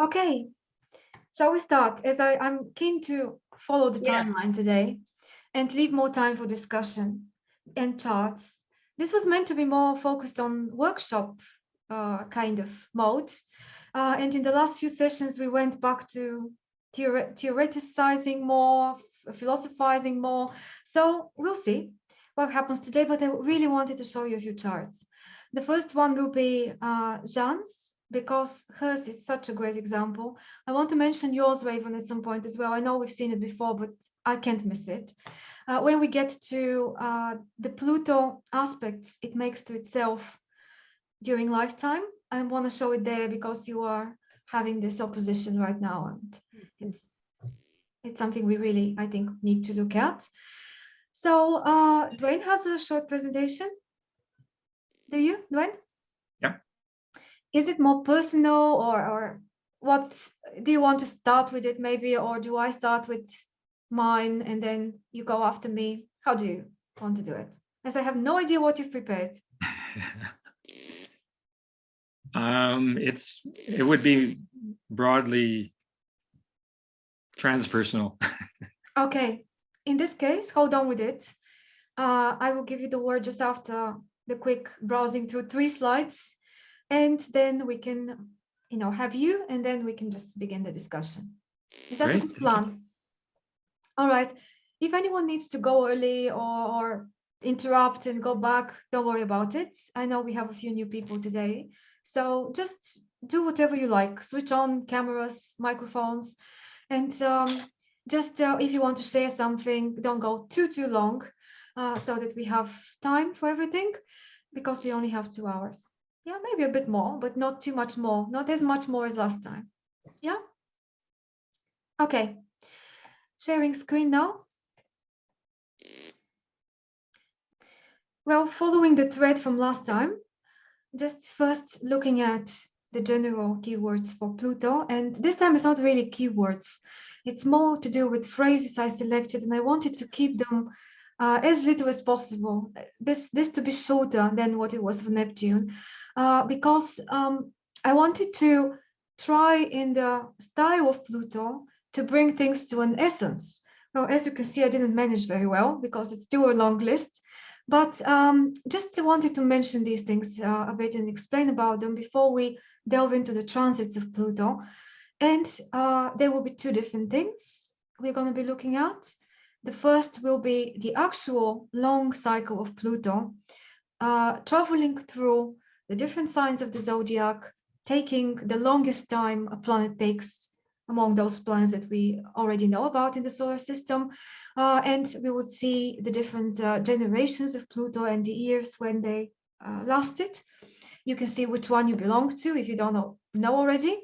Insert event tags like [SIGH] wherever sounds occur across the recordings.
Okay, so we start? As I, I'm keen to follow the Yes. timeline today and leave more time for discussion and charts. This was meant to be more focused on workshop uh, kind of mode. Uh, and in the last few sessions, we went back to theore- theoreticizing more, philosophizing more. So we'll see what happens today, but I really wanted to show you a few charts. The first one will be uh, Jean's, because hers is such a great example. I want to mention yours, Raven, at some point as well. I know we've seen it before, but I can't miss it. Uh, when we get to uh, the Pluto aspects it makes to itself during lifetime, I want to show it there because you are having this opposition right now, and it's it's something we really, I think, need to look at. So uh, Dwayne has a short presentation. Do you, Dwayne? Is it more personal or, or what do you want to start with it maybe, or do I start with mine and then you go after me? How do you want to do it? As I have no idea what you've prepared. [LAUGHS] um, it's it would be broadly transpersonal. [LAUGHS] Okay, in this case, hold on with it. Uh, I will give you the word just after the quick browsing through three slides, and then we can, you know, have you, and then we can just begin the discussion. Is that a good plan? All right. If anyone needs to go early or, or interrupt and go back, don't worry about it. I know we have a few new people today, so just do whatever you like. Switch on cameras, microphones, and um, just uh, if you want to share something, don't go too, too long uh, so that we have time for everything because we only have two hours. Yeah, maybe a bit more, but not too much more, not as much more as last time. Yeah. Okay. Sharing screen now. Well, following the thread from last time, just first looking at the general keywords for Pluto, and this time it's not really keywords. It's more to do with phrases I selected, and I wanted to keep them uh, as little as possible. This this to be shorter than what it was for Neptune, uh, because um, I wanted to try in the style of Pluto to bring things to an essence. Well, as you can see, I didn't manage very well because it's still a long list. But um, just wanted to mention these things uh, a bit and explain about them before we delve into the transits of Pluto. And uh, there will be two different things we're going to be looking at. The first will be the actual long cycle of Pluto, uh, traveling through the different signs of the zodiac, taking the longest time a planet takes among those planets that we already know about in the solar system. Uh, and we would see the different uh, generations of Pluto and the years when they uh, lasted. You can see which one you belong to if you don't know, know already.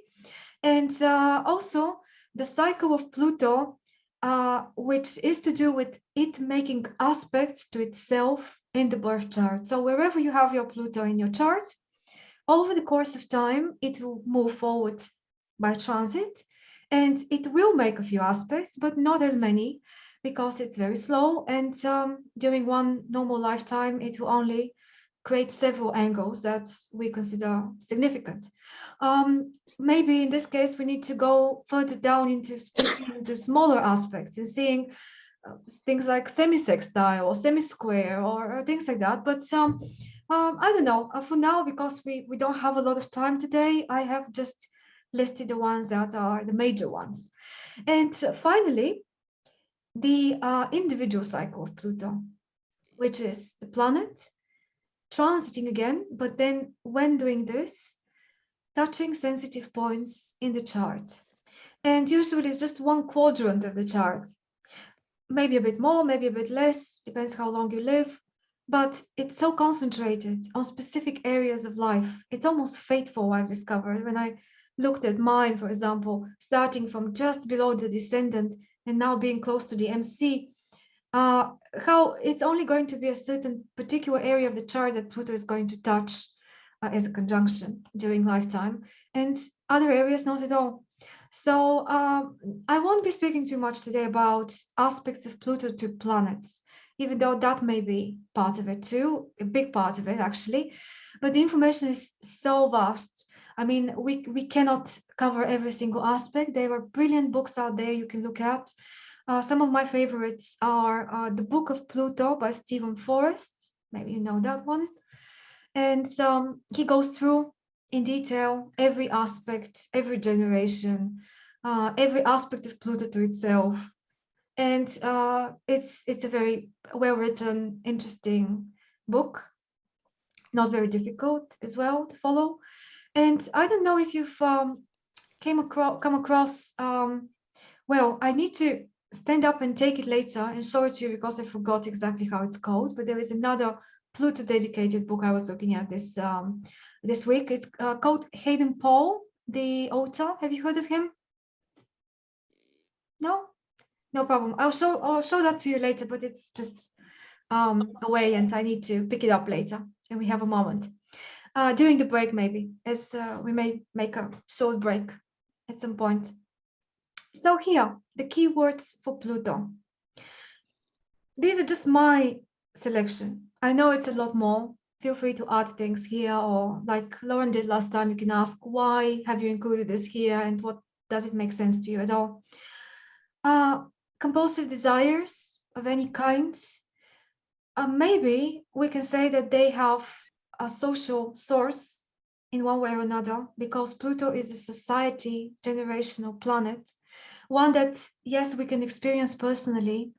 And uh, also the cycle of Pluto, uh, which is to do with it making aspects to itself in the birth chart. So wherever you have your Pluto in your chart, over the course of time, it will move forward by transit and it will make a few aspects, but not as many because it's very slow. And um, during one normal lifetime, it will only create several angles that we consider significant. Um, maybe in this case, we need to go further down into, into smaller aspects and seeing uh, things like semi-sextile or semi-square or, or things like that. But um, um, I don't know, uh, for now, because we, we don't have a lot of time today, I have just listed the ones that are the major ones. And finally, the uh, individual cycle of Pluto, which is the planet transiting again, but then when doing this, touching sensitive points in the chart. And usually it's just one quadrant of the chart, maybe a bit more, maybe a bit less, depends how long you live, but it's so concentrated on specific areas of life. It's almost fateful, I've discovered, when I looked at mine, for example, starting from just below the descendant and now being close to the MC, uh, how it's only going to be a certain particular area of the chart that Pluto is going to touch uh, as a conjunction during lifetime, and other areas not at all. So um, I won't be speaking too much today about aspects of Pluto to planets, even though that may be part of it too, a big part of it actually. But the information is so vast I mean, we, we cannot cover every single aspect. There are brilliant books out there you can look at. Uh, some of my favorites are uh, The Book of Pluto by Steven Forrest. Maybe you know that one. And um, he goes through in detail every aspect, every generation, uh, every aspect of Pluto to itself. And uh, it's, it's a very well-written, interesting book, not very difficult as well to follow. And I don't know if you've um, came across, come across, um, well, I need to stand up and take it later and show it to you because I forgot exactly how it's called, but there is another Pluto dedicated book I was looking at this um, this week. It's uh, called Haydn Paul, the author. Have you heard of him? No, no problem. I'll show I'll show that to you later, but it's just um, away and I need to pick it up later and we have a moment. Uh, during the break maybe, as uh, we may make a short break at some point. So here, the keywords for Pluto. These are just my selection. I know it's a lot more. Feel free to add things here or like Lauren did last time, you can ask why have you included this here and what does it make sense to you at all? Uh, compulsive desires of any kind. Uh, maybe we can say that they have a social source in one way or another because Pluto is a society generational planet one that yes we can experience personally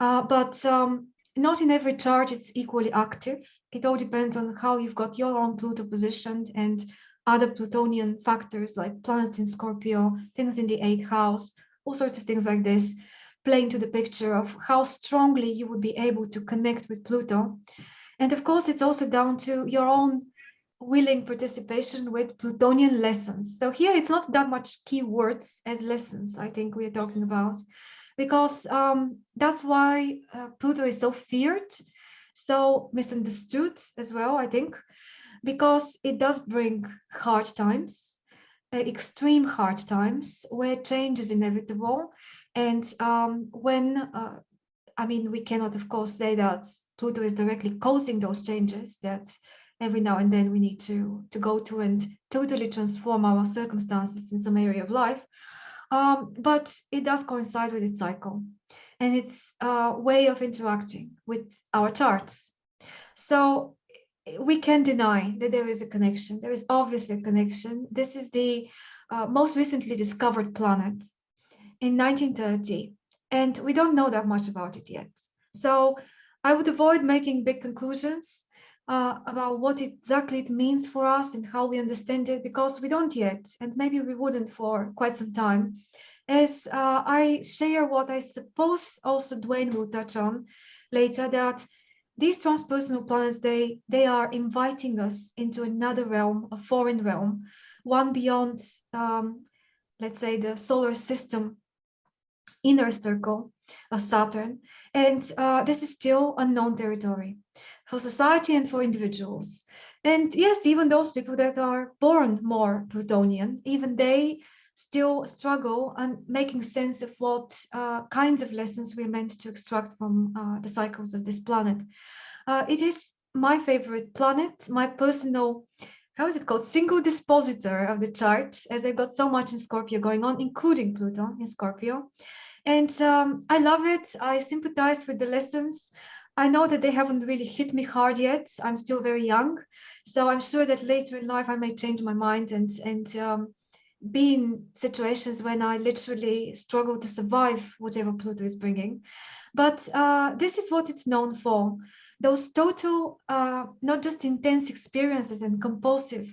uh, but um, not in every chart it's equally active. It all depends on how you've got your own Pluto positioned and other Plutonian factors like planets in Scorpio things in the eighth house all sorts of things like this play into the picture of how strongly you would be able to connect with Pluto. And of course it's also down to your own willing participation with Plutonian lessons. So here it's not that much keywords as lessons, I think we are talking about, because um, that's why uh, Pluto is so feared, so misunderstood as well, I think, because it does bring hard times, uh, extreme hard times where change is inevitable. And um, when, uh, I mean, we cannot, of course, say that Pluto is directly causing those changes that every now and then we need to to go to and totally transform our circumstances in some area of life um, but it does coincide with its cycle and its uh, way of interacting with our charts. So we can deny that there is a connection. There is obviously a connection. This is the uh, most recently discovered planet in 1930 and we don't know that much about it yet. So I would avoid making big conclusions uh, about what exactly it means for us and how we understand it because we don't yet and maybe we wouldn't for quite some time. As uh, I share what I suppose also Dwayne will touch on later that these transpersonal planets they they are inviting us into another realm a foreign realm one beyond um, let's say the solar system inner circle of Saturn. And uh, this is still unknown territory for society and for individuals. And yes, even those people that are born more Plutonian, even they still struggle and making sense of what uh, kinds of lessons we're meant to extract from uh, the cycles of this planet. Uh, it is my favorite planet, my personal, how is it called, single dispositor of the chart, as I've got so much in Scorpio going on, including Pluto in Scorpio. And um, I love it. I sympathize with the lessons. I know that they haven't really hit me hard yet. I'm still very young. So I'm sure that later in life I may change my mind and, and um, be in situations when I literally struggle to survive whatever Pluto is bringing. But uh, this is what it's known for. Those total, uh, not just intense experiences and compulsive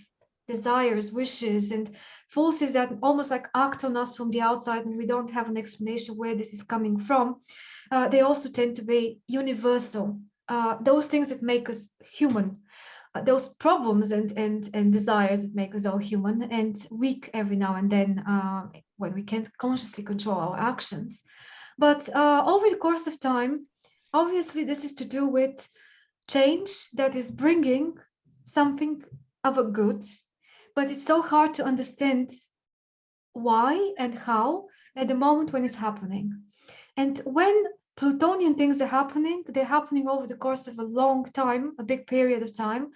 desires, wishes, and forces that almost like act on us from the outside and we don't have an explanation where this is coming from uh, they also tend to be universal. Uh, those things that make us human, uh, those problems and, and, and desires that make us all human and weak every now and then uh, when we can't consciously control our actions. But uh, over the course of time, obviously this is to do with change that is bringing something of a good, but it's so hard to understand why and how at the moment when it's happening. And when Plutonian things are happening. They're happening over the course of a long time, a big period of time,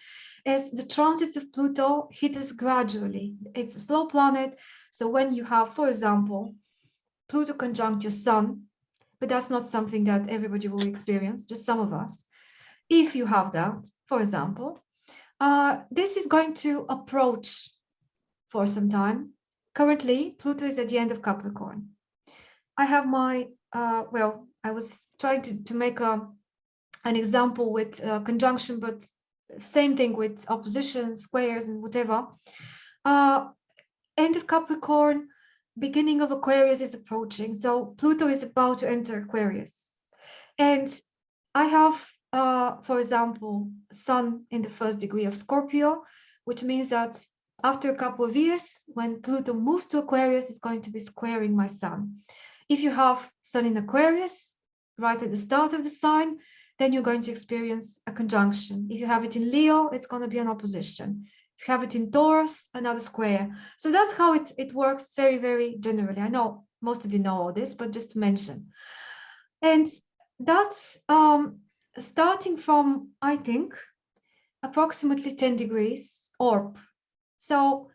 as the transits of Pluto hit us gradually. It's a slow planet. So when you have, for example, Pluto conjunct your sun, but that's not something that everybody will experience, just some of us. If you have that, for example, uh, this is going to approach for some time. Currently, Pluto is at the end of Capricorn. I have my, uh, well, I was trying to, to make a, an example with uh, conjunction, but same thing with opposition, squares and whatever. Uh, end of Capricorn, beginning of Aquarius is approaching. So Pluto is about to enter Aquarius. And I have, uh, for example, Sun in the first degree of Scorpio, which means that after a couple of years, when Pluto moves to Aquarius, it's going to be squaring my Sun. If you have Sun in Aquarius, right at the start of the sign, then you're going to experience a conjunction. If you have it in Leo, it's going to be an opposition. If you have it in Taurus, another square. So that's how it, it works very, very generally. I know most of you know all this, but just to mention. And that's um, starting from, I think, approximately 10 degrees orb. So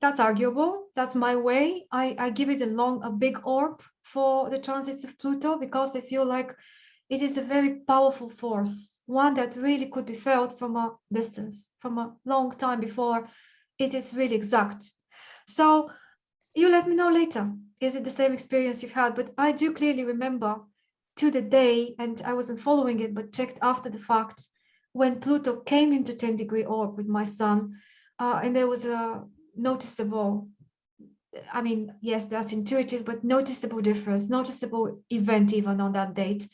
that's arguable. That's my way. I, I give it a long, a big orb for the transits of Pluto because I feel like it is a very powerful force, one that really could be felt from a distance, from a long time before it is really exact. So you let me know later, is it the same experience you've had? But I do clearly remember to the day, and I wasn't following it, but checked after the fact, when Pluto came into 10 degree orb with my sun, uh, and there was a noticeable I mean, yes, that's intuitive, but noticeable difference, noticeable event even on that date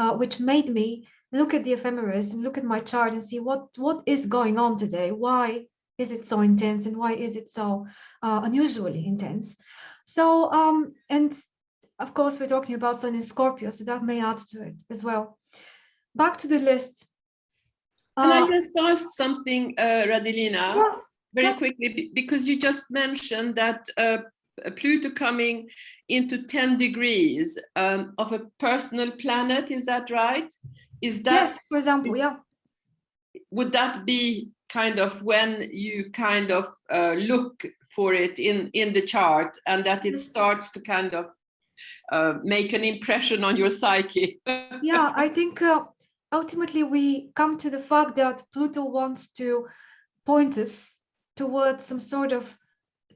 uh, which made me look at the ephemeris and look at my chart and see what what is going on today. Why is it so intense and why is it so uh, unusually intense? So um and of course we're talking about sun in scorpio so that may add to it as well. Back to the list. Can i uh, just ask something uh, radilina very quickly because you just mentioned that uh, Pluto coming into 10 degrees um, of a personal planet, is that right? Is that, yes for example yeah would that be kind of when you kind of uh, look for it in, in the chart and that it starts to kind of uh, make an impression on your psyche? [LAUGHS] yeah i think uh, ultimately we come to the fact that pluto wants to point us towards some sort of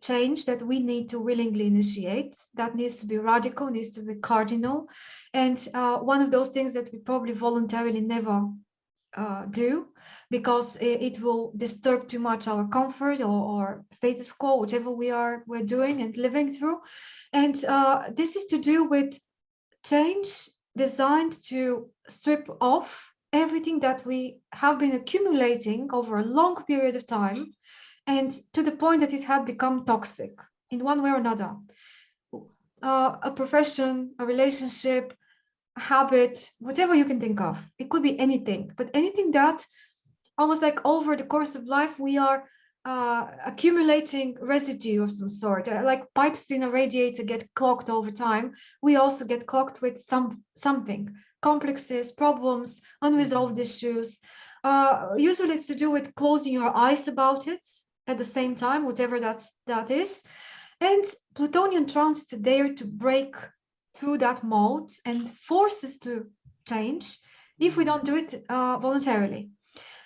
change that we need to willingly initiate. That needs to be radical needs to be cardinal. And uh, one of those things that we probably voluntarily never uh, do because it, will disturb too much our comfort or, or, status quo whatever we are we're doing and living through. And uh, this is to do with change designed to strip off everything that we have been accumulating over a long period of time and to the point that it had become toxic in one way or another. Uh, a profession, a relationship, a habit, whatever you can think of. It could be anything, but anything that almost like over the course of life, we are uh, accumulating residue of some sort, uh, like pipes in a radiator get clogged over time. We also get clogged with some something, complexes, problems, unresolved issues. Uh, usually it's to do with closing your eyes about it, at the same time, whatever that's, that is. And Plutonian transits are there to break through that mode and force us to change if we don't do it uh, voluntarily.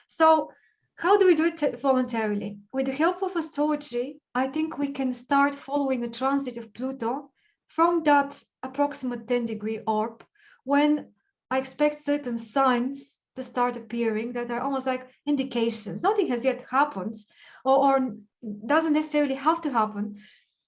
So how do we do it voluntarily? With the help of astrology, I think we can start following a transit of Pluto from that approximate 10 degree orb when I expect certain signs to start appearing that are almost like indications. Nothing has yet happened, or, or doesn't necessarily have to happen,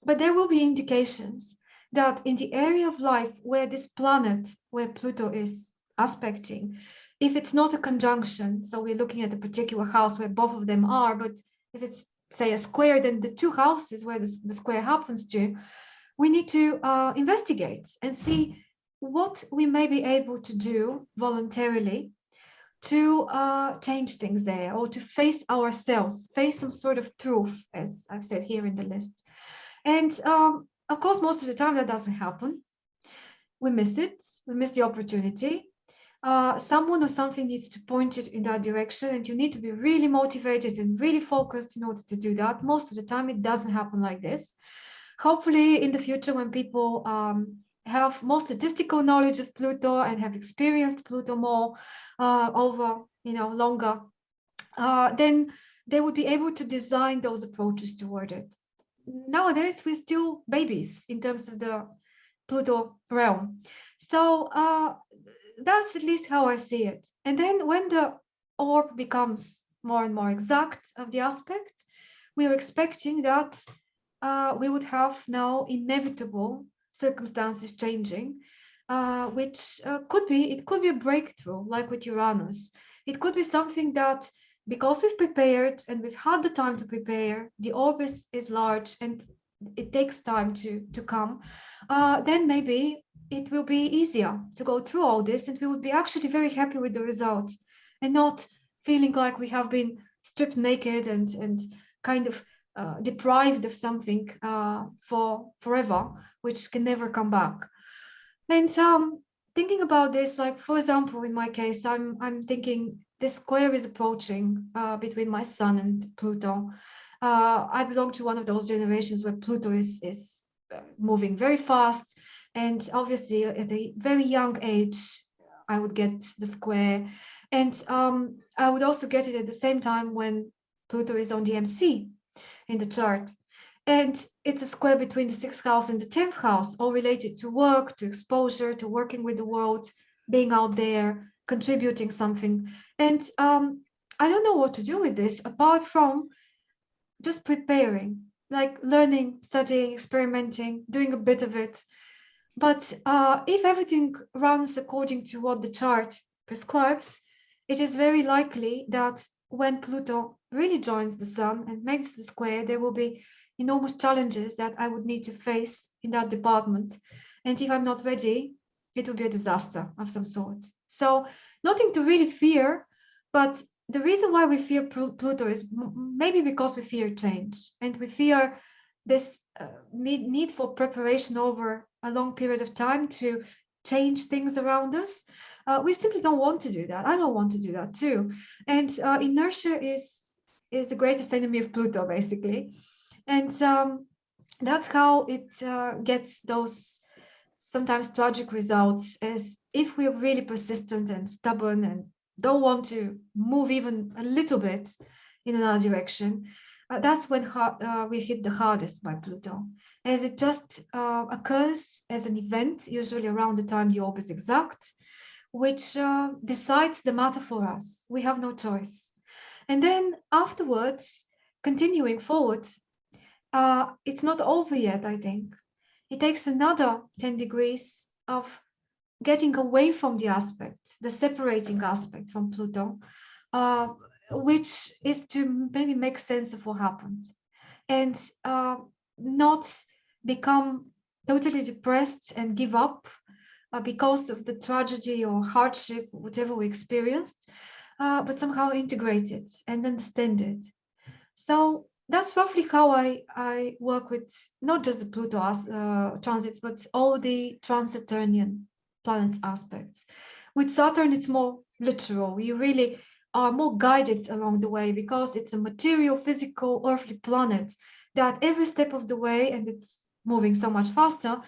but there will be indications that in the area of life where this planet, where Pluto is aspecting, if it's not a conjunction, so we're looking at a particular house where both of them are, but if it's say a square, then the two houses where the, the square happens to, we need to uh, investigate and see what we may be able to do voluntarily to uh, change things there or to face ourselves, face some sort of truth, as I've said here in the list. And um, of course, most of the time that doesn't happen. we miss it, we miss the opportunity. Uh, someone or something needs to point it in that direction and you need to be really motivated and really focused in order to do that. Most of the time it doesn't happen like this. Hopefully in the future when people um, have more statistical knowledge of Pluto and have experienced Pluto more uh, over, you know, longer, uh, then they would be able to design those approaches toward it. Nowadays, we're still babies in terms of the Pluto realm. So uh, that's at least how I see it. And then when the orb becomes more and more exact of the aspect, we are expecting that uh, we would have now inevitable circumstances changing, uh, which uh, could be, it could be a breakthrough, like with Uranus. It could be something that because we've prepared and we've had the time to prepare, the orb is, is large and it takes time to, to come, uh, then maybe it will be easier to go through all this and we would be actually very happy with the result and not feeling like we have been stripped naked and, and kind of uh, deprived of something uh, for forever, which can never come back. And um, thinking about this, like for example, in my case, I'm I'm thinking this square is approaching uh, between my sun and Pluto. Uh, I belong to one of those generations where Pluto is is uh, moving very fast, and obviously at a very young age, I would get the square, and um, I would also get it at the same time when Pluto is on the MC in the chart. And it's a square between the sixth house and the 10th house, all related to work, to exposure, to working with the world, being out there, contributing something. And um, I don't know what to do with this apart from just preparing, like learning, studying, experimenting, doing a bit of it. But uh, if everything runs according to what the chart prescribes, it is very likely that when Pluto really joins the sun and makes the square, there will be enormous challenges that I would need to face in that department. And if I'm not ready, it will be a disaster of some sort. So nothing to really fear, but the reason why we fear Pluto is maybe because we fear change and we fear this uh, need, need for preparation over a long period of time to change things around us. Uh, we simply don't want to do that. I don't want to do that too. And uh, inertia is is the greatest enemy of Pluto, basically. And um, that's how it uh, gets those sometimes tragic results as if we're really persistent and stubborn and don't want to move even a little bit in another direction, uh, that's when uh, we hit the hardest by Pluto, as it just uh, occurs as an event, usually around the time the orb is exact, which uh, decides the matter for us. We have no choice. And then afterwards, continuing forward, uh, it's not over yet, I think. It takes another 10 degrees of getting away from the aspect, the separating aspect from Pluto, uh, which is to maybe make sense of what happened and uh, not become totally depressed and give up uh, because of the tragedy or hardship, whatever we experienced, uh, but somehow integrate it and understand it. So that's roughly how I, I work with not just the Pluto uh, transits, but all the trans-Saturnian planets aspects. With Saturn, it's more literal. You really are more guided along the way because it's a material, physical, earthly planet that every step of the way, and it's moving so much faster,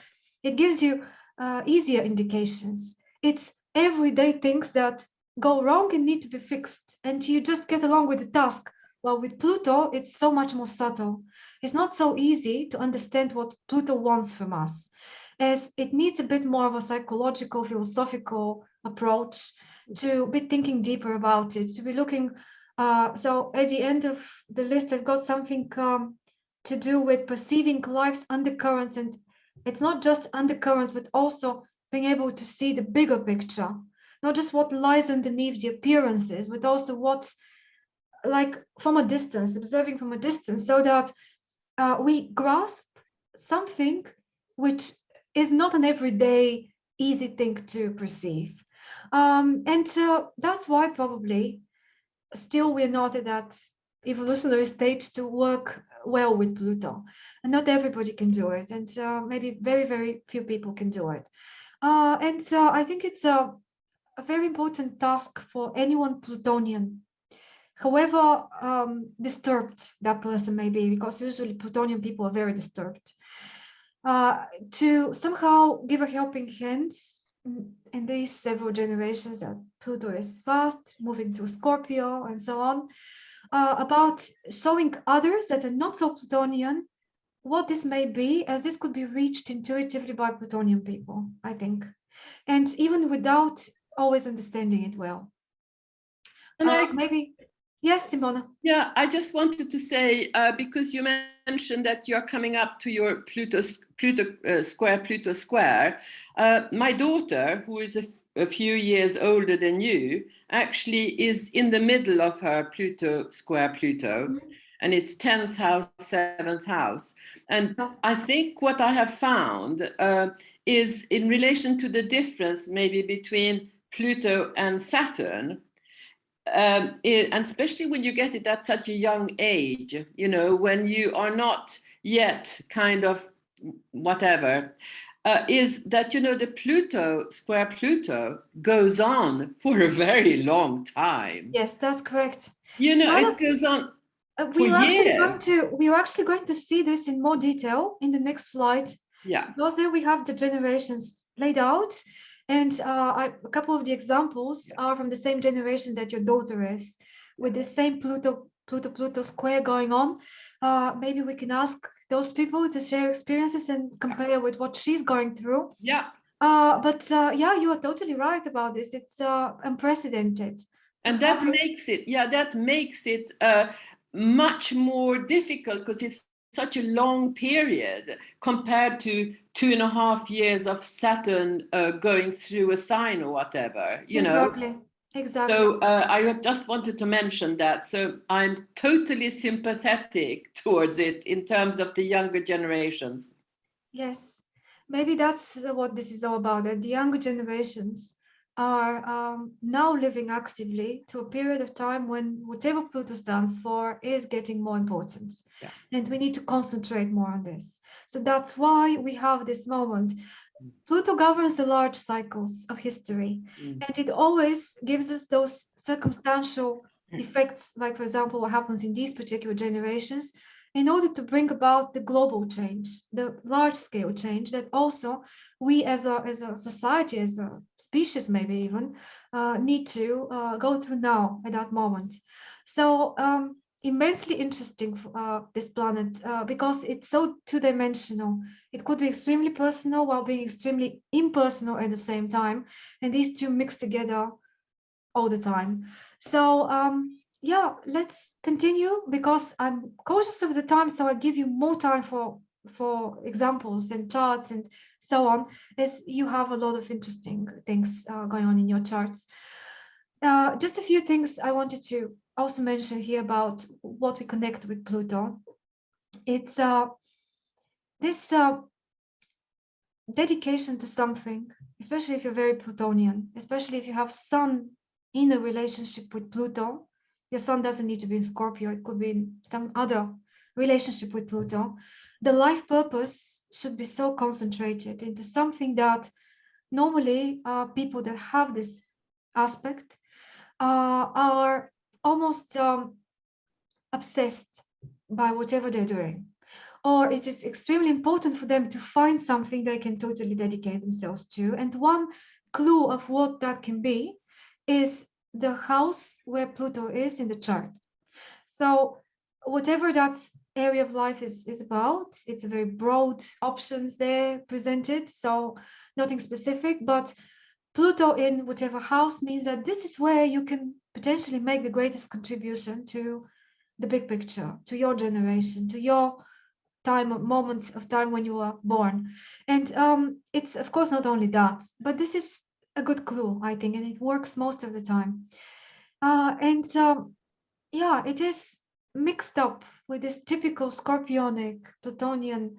it gives you uh, easier indications. It's everyday things that go wrong and need to be fixed. And you just get along with the task. While with pluto it's so much more subtle. It's not so easy to understand what pluto wants from us as it needs a bit more of a psychological philosophical approach to be thinking deeper about it to be looking uh, so at the end of the list i've got something um, to do with perceiving life's undercurrents. And it's not just undercurrents but also being able to see the bigger picture not just what lies underneath the appearances, but also what's like from a distance, observing from a distance, so that uh, we grasp something which is not an everyday easy thing to perceive. Um, and uh, that's why probably still we're not at that evolutionary stage to work well with Pluto. And not everybody can do it. And maybe very, very few people can do it. Uh, and so I think it's a, a very important task for anyone Plutonian, however um, disturbed that person may be, because usually Plutonian people are very disturbed, uh, to somehow give a helping hand in these several generations that Pluto is fast, moving to Scorpio and so on, uh, about showing others that are not so Plutonian what this may be, as this could be reached intuitively by Plutonian people, I think, and even without always understanding it well. And Uh, I maybe, yes, Simona. Yeah, I just wanted to say, uh, because you mentioned that you're coming up to your Pluto, Pluto uh, square, Pluto square. Uh, my daughter, who is a, a few years older than you, actually is in the middle of her Pluto square Pluto, Mhm. and it's 10th house, 7th house. And Oh. I think what I have found uh, is in relation to the difference maybe between Pluto and Saturn, um, i- and especially when you get it at such a young age, you know, when you are not yet kind of whatever, uh, is that, you know, the Pluto, square Pluto goes on for a very long time. Yes, that's correct. You know, it goes on, Uh, we For are actually going years. to we are actually going to see this in more detail in the next slide yeah, because there we have the generations laid out and uh, I, a couple of the examples are from the same generation that your daughter is with the same pluto pluto pluto square going on. Uh, maybe we can ask those people to share experiences and compare with what she's going through. Yeah. uh, but uh, yeah you are totally right about this. It's uh, unprecedented. And that makes it, yeah, that makes it uh, much more difficult because it's such a long period compared to two and a half years of Saturn uh, going through a sign or whatever, you know. exactly exactly So uh, I just wanted to mention that. So I'm totally sympathetic [LAUGHS] towards it in terms of the younger generations. Yes, maybe that's what this is all about, that the younger generations are um, now living actively to a period of time when whatever Pluto stands for is getting more important. Yeah. And we need to concentrate more on this. So that's why we have this moment. Pluto governs the large cycles of history, Mm. and it always gives us those circumstantial effects, like, for example, what happens in these particular generations, in order to bring about the global change, the large scale change that also we as a, as a society, as a species, maybe even, uh, need to uh, go through now at that moment. So um, immensely interesting, uh, this planet, uh, because it's so two-dimensional. It could be extremely personal while being extremely impersonal at the same time. And these two mix together all the time. So um, yeah, let's continue because I'm cautious of the time, so I give you more time for for examples and charts and so on, as you have a lot of interesting things uh, going on in your charts. Uh, just a few things I wanted to also mention here about what we connect with Pluto. It's uh, this uh, dedication to something, especially if you're very Plutonian, especially if you have Sun in a relationship with Pluto. Your Sun doesn't need to be in Scorpio, it could be in some other relationship with Pluto. The life purpose should be so concentrated into something that normally uh, people that have this aspect uh, are almost um, obsessed by whatever they're doing or it is extremely important for them to find something they can totally dedicate themselves to. And one clue of what that can be is the house where Pluto is in the chart. So whatever that area of life is, is about, it's a very broad options there presented. So nothing specific, but Pluto in whatever house means that this is where you can potentially make the greatest contribution to the big picture, to your generation, to your time moment of time when you were born. And um, it's of course not only that but this is a good clue i think and it works most of the time. Uh, and um, yeah it is mixed up with this typical scorpionic plutonian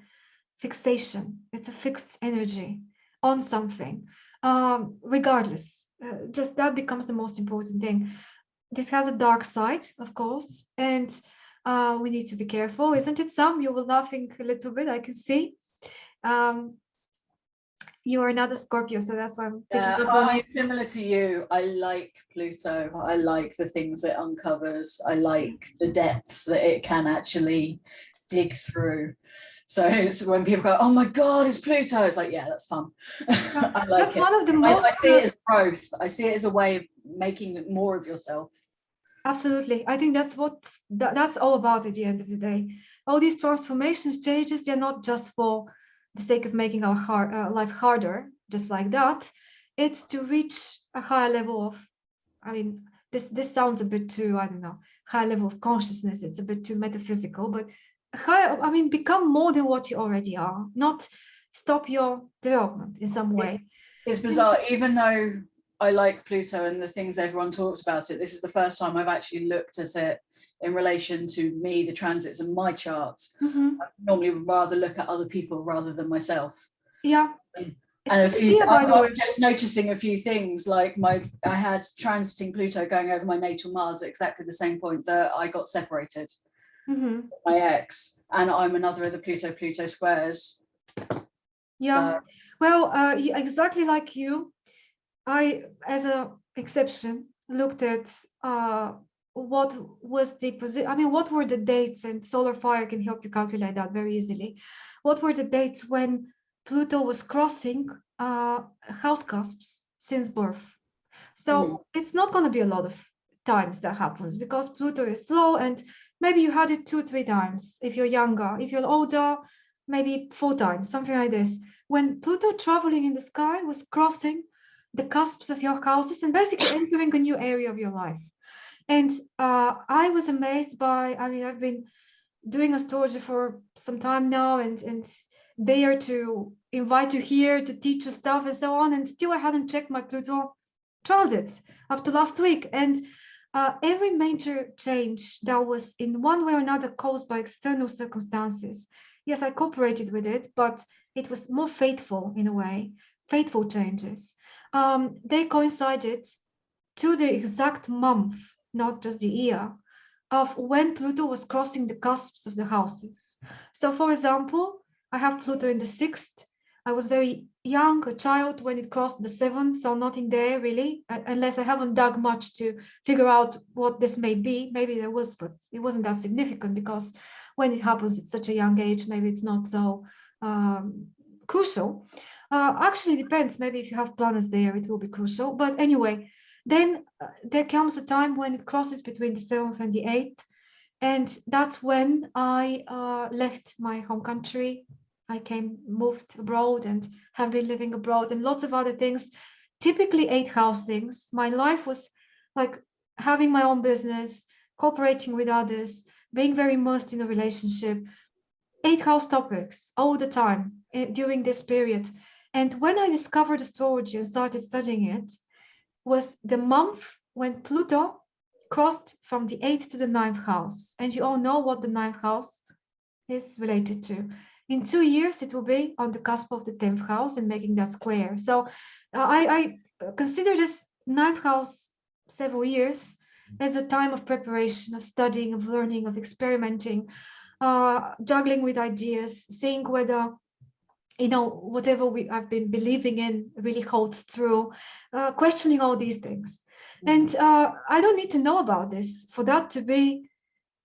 fixation. It's a fixed energy on something um, regardless uh, just that becomes the most important thing this has a dark side of course and uh, we need to be careful, isn't it, Sam? You were laughing a little bit, I can see. Um, you are another Scorpio, so that's why I'm picking Yeah, up on I'm similar to you. I like Pluto. I like the things it uncovers. I like the depths that it can actually dig through. So it's when people go, "Oh my God, it's Pluto!" It's like, yeah, that's fun. [LAUGHS] I like That's it. one of the most. I see uh, it as growth. I see it as a way of making more of yourself. Absolutely. I think that's what that, that's all about at the end of the day. All these transformations, changes, they're not just for the sake of making our hard, uh, life harder, just like that. It's to reach a higher level of, I mean, this this sounds a bit too, I don't know, high level of consciousness. It's a bit too metaphysical, but I mean, become more than what you already are, not stop your development in some way. It's bizarre, even though I like Pluto and the things everyone talks about it. This is the first time I've actually looked at it in relation to me, the transits and my chart. Mhm. I normally would rather look at other people rather than myself. Yeah. And It's a few, idea, by I'm, the way. I'm just noticing a few things like my I had transiting Pluto going over my natal Mars at exactly the same point that I got separated Mhm. my ex, and I'm another of the Pluto Pluto squares. Yeah. So, Well, uh, exactly like you, I, as a exception, looked at uh, what was the position. I mean, what were the dates? And Solar Fire can help you calculate that very easily. What were the dates when Pluto was crossing uh, house cusps since birth? So Mm. it's not going to be a lot of times that happens because Pluto is slow, and maybe you had it two, three times if you're younger. If you're older, maybe four times, something like this when Pluto traveling in the sky was crossing the cusps of your houses and basically [COUGHS] entering a new area of your life. And uh, I was amazed by, I mean, I've been doing astrology for some time now and, and there to invite you here to teach you stuff and so on. And still I hadn't checked my Pluto transits up to last week. And uh, every major change that was in one way or another caused by external circumstances. Yes, I cooperated with it, but it was more faithful in a way, faithful changes. Um, they coincided to the exact month, not just the year, of when Pluto was crossing the cusps of the houses. So, for example, I have Pluto in the sixth. I was very young, a child, when it crossed the seventh, so nothing there really, unless I haven't dug much to figure out what this may be. Maybe there was, but it wasn't that significant because when it happens at such a young age, maybe it's not so um, crucial. Uh, actually, depends. Maybe if you have planets there, it will be crucial. But anyway, then uh, there comes a time when it crosses between the seventh and the eighth, and that's when I uh, left my home country. I came, moved abroad, and have been living abroad, and lots of other things. Typically, eight house things. My life was like having my own business, cooperating with others, being very immersed in a relationship, eight house topics all the time eh, during this period. And when I discovered astrology and started studying it, was the month when Pluto crossed from the eighth to the ninth house. And you all know what the ninth house is related to. In two years, it will be on the cusp of the 10th house and making that square. So uh, I, I consider this ninth house several years as a time of preparation, of studying, of learning, of experimenting, uh, juggling with ideas, seeing whether you know whatever we I've been believing in really holds true, uh, questioning all these things. And uh, I don't need to know about this for that to be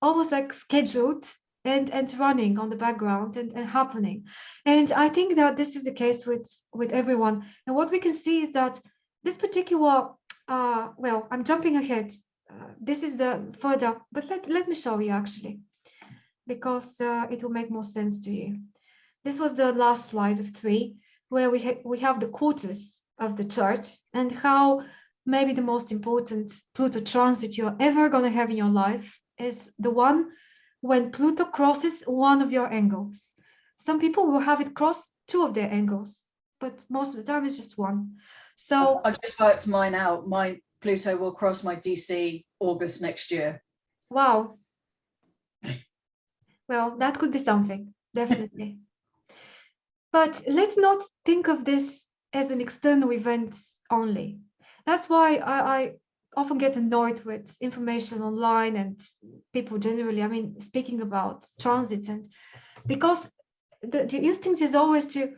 almost like scheduled and and running on the background and, and happening. And I think that this is the case with with everyone. And what we can see is that this particular uh, well, I'm jumping ahead. Uh, this is the further, but let, let me show you actually, because uh, it will make more sense to you. This was the last slide of three, where we, ha we have the quarters of the chart and how maybe the most important Pluto transit you're ever going to have in your life is the one when Pluto crosses one of your angles. Some people will have it cross two of their angles, but most of the time it's just one. So I've just worked mine out. My Pluto will cross my DC August next year. Wow. Well, that could be something, definitely. [LAUGHS] but let's not think of this as an external event only. That's why I, I, often get annoyed with information online and people generally, I mean, speaking about transits and because the, the instinct is always to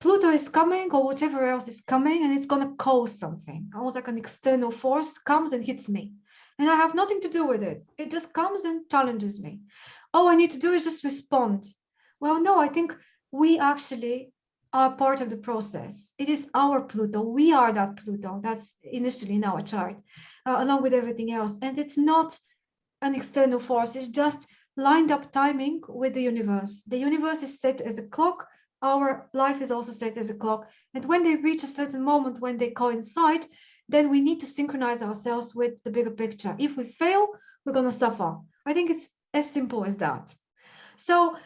Pluto is coming or whatever else is coming and it's going to cause something. Almost like an external force comes and hits me. And I have nothing to do with it. It just comes and challenges me. All I need to do is just respond. Well, no, I think we actually are part of the process. It is our Pluto. We are that Pluto. That's initially in our chart, uh, along with everything else. And it's not an external force. It's just lined up timing with the universe. The universe is set as a clock. Our life is also set as a clock. And when they reach a certain moment when they coincide, then we need to synchronize ourselves with the bigger picture. If we fail, we're going to suffer. I think it's as simple as that. So,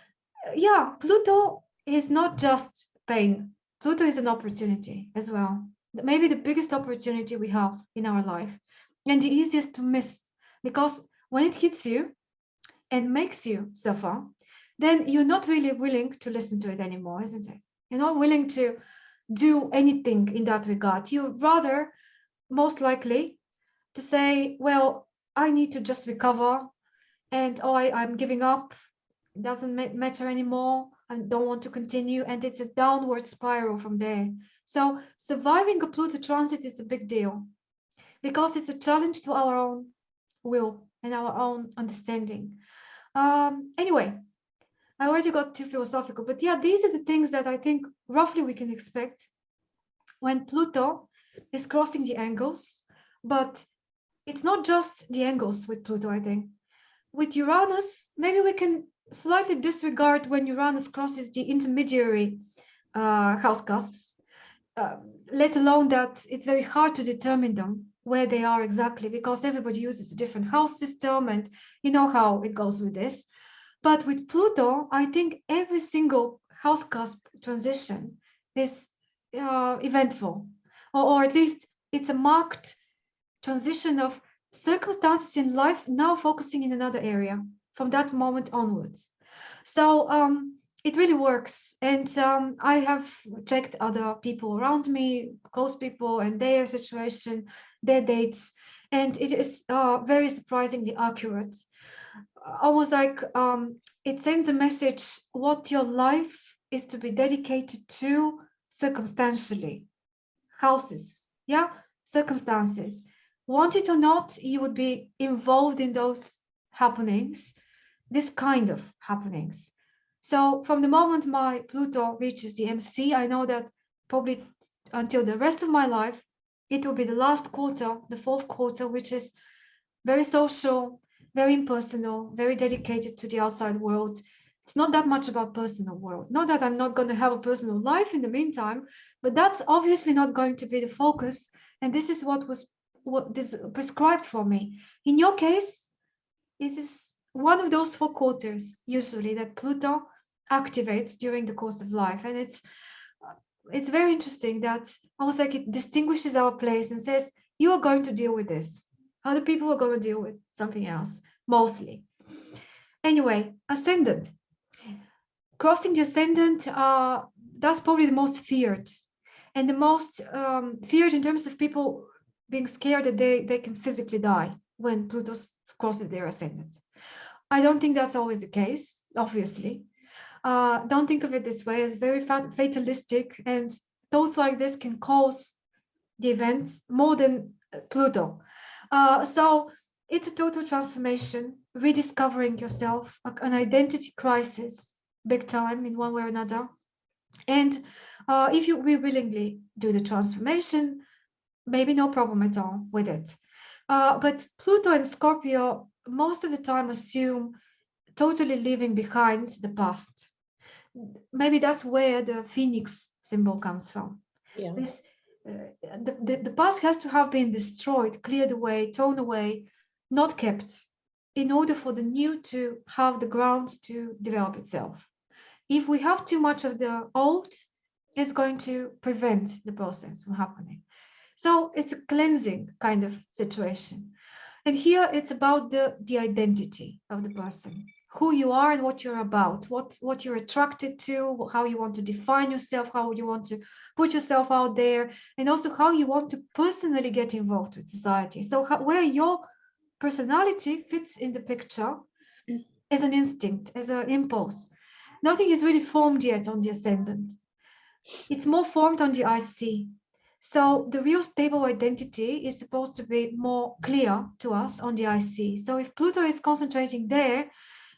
yeah, Pluto is not just pain. Pluto is an opportunity as well. Maybe the biggest opportunity we have in our life and the easiest to miss because when it hits you and makes you suffer, then you're not really willing to listen to it anymore, isn't it? You're not willing to do anything in that regard. You rather, most likely, to say, well, I need to just recover and oh, I, I'm giving up. It doesn't matter anymore. I don't want to continue. And it's a downward spiral from there. So surviving a Pluto transit is a big deal because it's a challenge to our own will and our own understanding. Um, anyway, I already got too philosophical, but yeah, these are the things that I think roughly we can expect when Pluto is crossing the angles, but it's not just the angles with Pluto, I think. With Uranus, maybe we can slightly disregard when Uranus crosses the intermediary uh, house cusps, uh, let alone that it's very hard to determine them where they are exactly because everybody uses a different house system and you know how it goes with this. But with Pluto, I think every single house cusp transition is uh, eventful, or, or at least it's a marked transition of circumstances in life now focusing in another area from that moment onwards. So um, it really works. And um, I have checked other people around me, close people and their situation, their dates, and it is uh, very surprisingly accurate. Almost like um, it sends a message what your life is to be dedicated to circumstantially. Houses, yeah, circumstances. Want it or not, you would be involved in those happenings this kind of happenings. So from the moment my Pluto reaches the MC, I know that probably until the rest of my life, it will be the last quarter, the fourth quarter, which is very social, very impersonal, very dedicated to the outside world. It's not that much about personal world. Not that I'm not going to have a personal life in the meantime, but that's obviously not going to be the focus. And this is what was what this prescribed for me. In your case, this is one of those four quarters usually that Pluto activates during the course of life. And it's it's very interesting that almost like it distinguishes our place and says, you are going to deal with this. Other people are going to deal with something else, mostly. Anyway, ascendant. Crossing the ascendant, uh, that's probably the most feared and the most um, feared in terms of people being scared that they, they can physically die when Pluto crosses their ascendant. I don't think that's always the case, obviously. Uh, don't think of it this way as very fatalistic and thoughts like this can cause the event more than Pluto. Uh, so it's a total transformation, rediscovering yourself, an identity crisis, big time in one way or another. And uh, if you we willingly do the transformation, maybe no problem at all with it. Uh, but Pluto and Scorpio most of the time assume totally leaving behind the past. Maybe that's where the phoenix symbol comes from. Yeah. This, uh, the, the, the past has to have been destroyed, cleared away, torn away, not kept, in order for the new to have the ground to develop itself. If we have too much of the old, it's going to prevent the process from happening. So it's a cleansing kind of situation. And here it's about the, the identity of the person, who you are and what you're about, what, what you're attracted to, how you want to define yourself, how you want to put yourself out there, and also how you want to personally get involved with society. So how, where your personality fits in the picture mm. as an instinct, as an impulse. Nothing is really formed yet on the ascendant. it's more formed on the IC. So the real stable identity is supposed to be more clear to us on the IC. So if Pluto is concentrating there,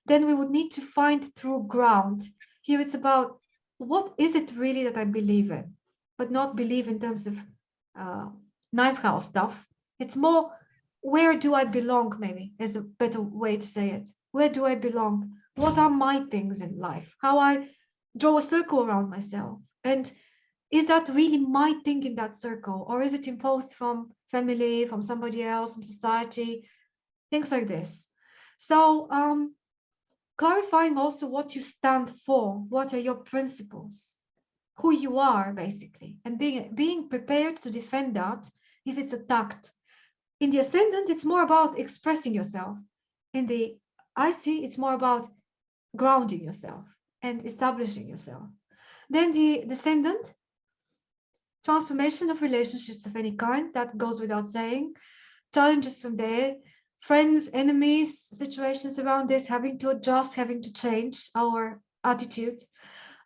then we would need to find true ground. Here it's about what is it really that I believe in, but not believe in terms of uh, ninth house stuff. It's more where do I belong, maybe is a better way to say it. Where do I belong? What are my things in life? How I draw a circle around myself. And is that really my thing in that circle? Or is it imposed from family, from somebody else, from society? Things like this. So um, clarifying also what you stand for, what are your principles, who you are basically, and being, being prepared to defend that if it's attacked. In the ascendant, it's more about expressing yourself. In the IC it's more about grounding yourself and establishing yourself. Then the descendant, transformation of relationships of any kind, that goes without saying. Challenges from there, friends, enemies, situations around this, having to adjust, having to change our attitude.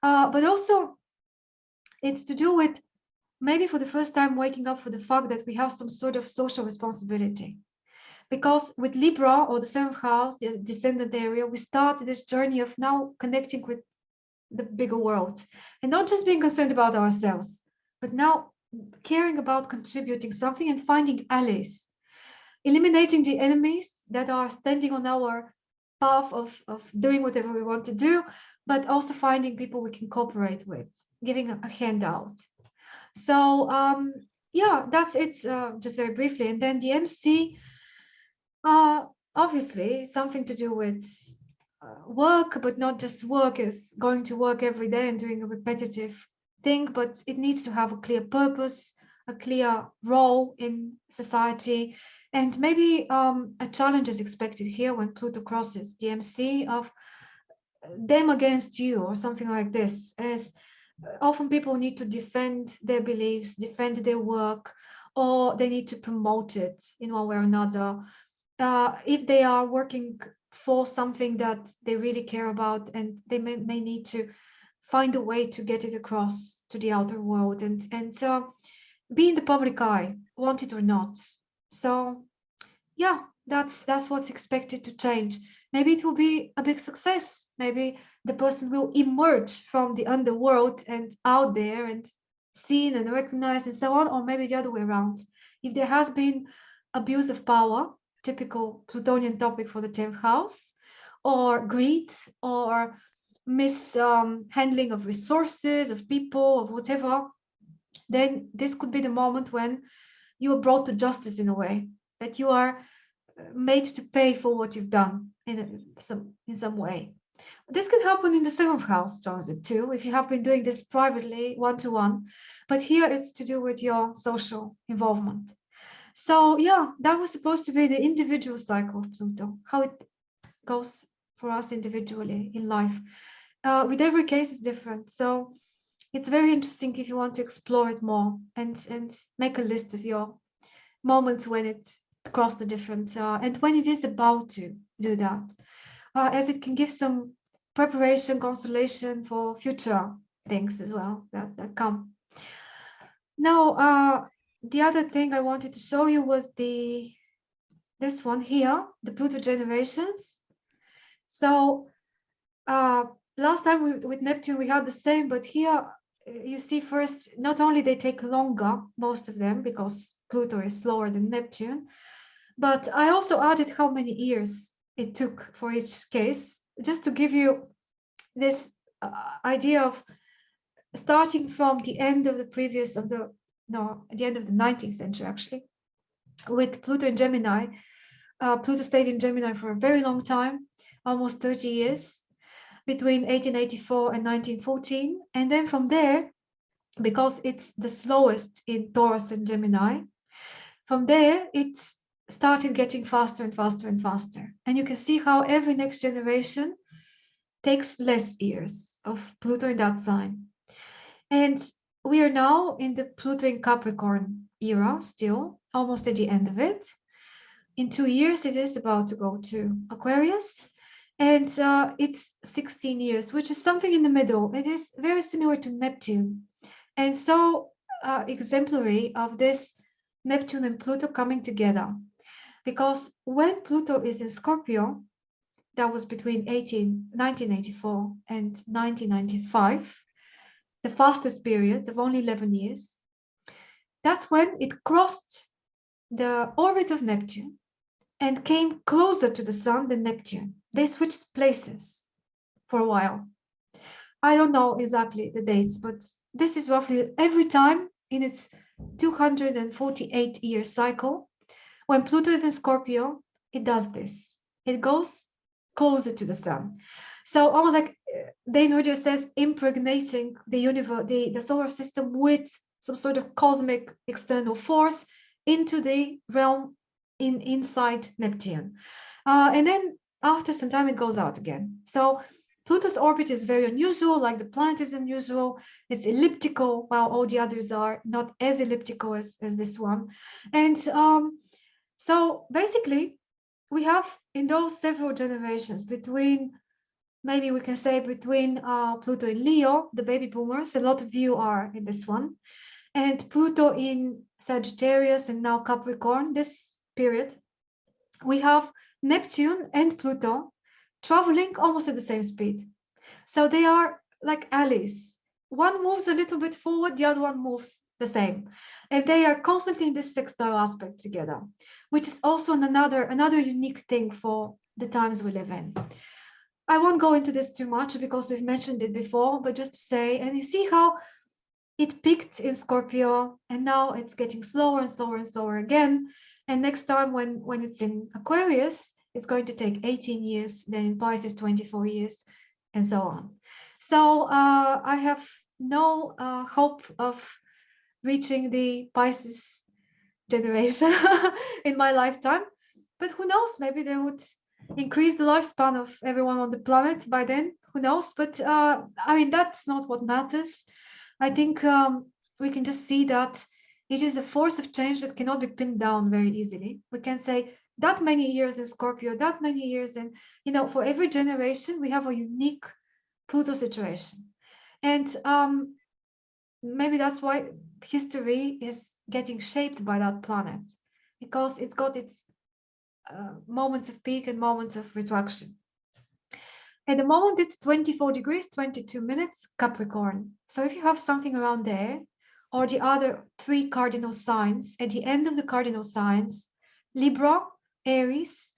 Uh, but also, it's to do with maybe for the first time waking up for the fact that we have some sort of social responsibility. Because with Libra or the seventh house, the descendant area, we start this journey of now connecting with the bigger world and not just being concerned about ourselves, but now caring about contributing something and finding allies, eliminating the enemies that are standing on our path of, of doing whatever we want to do, but also finding people we can cooperate with, giving a, a handout. So um, yeah, that's it, uh, just very briefly. And then the MC, uh, obviously something to do with uh, work, but not just work is going to work every day and doing a repetitive thing, but it needs to have a clear purpose, a clear role in society. And maybe um, a challenge is expected here when Pluto crosses the MC of them against you or something like this, as often people need to defend their beliefs, defend their work, or they need to promote it in one way or another. Uh, if they are working for something that they really care about and they may, may need to find a way to get it across to the outer world. And and uh, be in the public eye want it or not. So yeah that's that's what's expected to change. Maybe it will be a big success. Maybe the person will emerge from the underworld and out there and seen and recognized and so on or maybe the other way around. If there has been abuse of power typical Plutonian topic for the 10th house, or greed, or mishandling um, of resources, of people, of whatever, then this could be the moment when you are brought to justice in a way, that you are uh, made to pay for what you've done in some in some way. This can happen in the seventh house transit too, if you have been doing this privately, one-to-one, -one, but here it's to do with your social involvement. So yeah, that was supposed to be the individual cycle of Pluto, how it goes for us individually in life. Uh, with every case, it's different. So it's very interesting if you want to explore it more and, and make a list of your moments when it crossed the different, uh, and when it is about to do that, uh, as it can give some preparation, consolation for future things as well that, that come. Now, uh, the other thing I wanted to show you was the this one here, the Pluto generations. So uh, last time we, with Neptune, we had the same, but here uh, you see first, not only they take longer, most of them, because Pluto is slower than Neptune, but I also added how many years it took for each case, just to give you this uh, idea of starting from the end of the previous of the no, the end of the 19th century, actually, with Pluto in Gemini. Uh, Pluto stayed in Gemini for a very long time, almost 30 years, between 1884 and 1914. And then from there, because it's the slowest in Taurus and Gemini, from there, it started getting faster and faster and faster. And you can see how every next generation takes less years of Pluto in that sign. And we are now in the Pluto in Capricorn era still, almost at the end of it. In two years, it is about to go to Aquarius and uh, it's 16 years, which is something in the middle. It is very similar to Neptune. and so uh, exemplary of this Neptune and Pluto coming together. Because when Pluto is in Scorpio, that was between 18, 1984 and 1995, the fastest period of only 11 years, that's when it crossed the orbit of Neptune and came closer to the sun than Neptune. They switched places for a while. I don't know exactly the dates, but this is roughly every time in its 248 year cycle. When Pluto is in Scorpio, it does this. It goes closer to the sun. So almost like uh, Dane Rudhyar says, impregnating the universe, the, the solar system with some sort of cosmic external force into the realm in inside Neptune. Uh, and then after some time, it goes out again. So Pluto's orbit is very unusual, like the planet is unusual. It's elliptical, while all the others are not as elliptical as, as this one. And um, so basically, we have in those several generations between, maybe we can say between uh, Pluto and Leo, the baby boomers, a lot of you are in this one, and Pluto in Sagittarius and now Capricorn, this period, we have Neptune and Pluto traveling almost at the same speed. So they are like allies. One moves a little bit forward, the other one moves the same. And they are constantly in this sextile aspect together, which is also another, another unique thing for the times we live in. I won't go into this too much because we've mentioned it before, but just to say, and you see how it peaked in Scorpio and now it's getting slower and slower and slower again. And next time when, when it's in Aquarius, it's going to take 18 years, then Pisces 24 years, and so on. So uh, I have no uh, hope of reaching the Pisces generation [LAUGHS] in my lifetime, but who knows, maybe they would increase the lifespan of everyone on the planet by then, who knows, but uh, I mean, that's not what matters. I think um, we can just see that it is a force of change that cannot be pinned down very easily. We can say that many years in Scorpio, that many years, and you know, for every generation, we have a unique Pluto situation. And um, maybe that's why history is getting shaped by that planet, because it's got its uh, moments of peak and moments of retraction. At the moment, it's 24 degrees, 22 minutes, Capricorn. So if you have something around there, or the other three cardinal signs, at the end of the cardinal signs, Libra, Aries,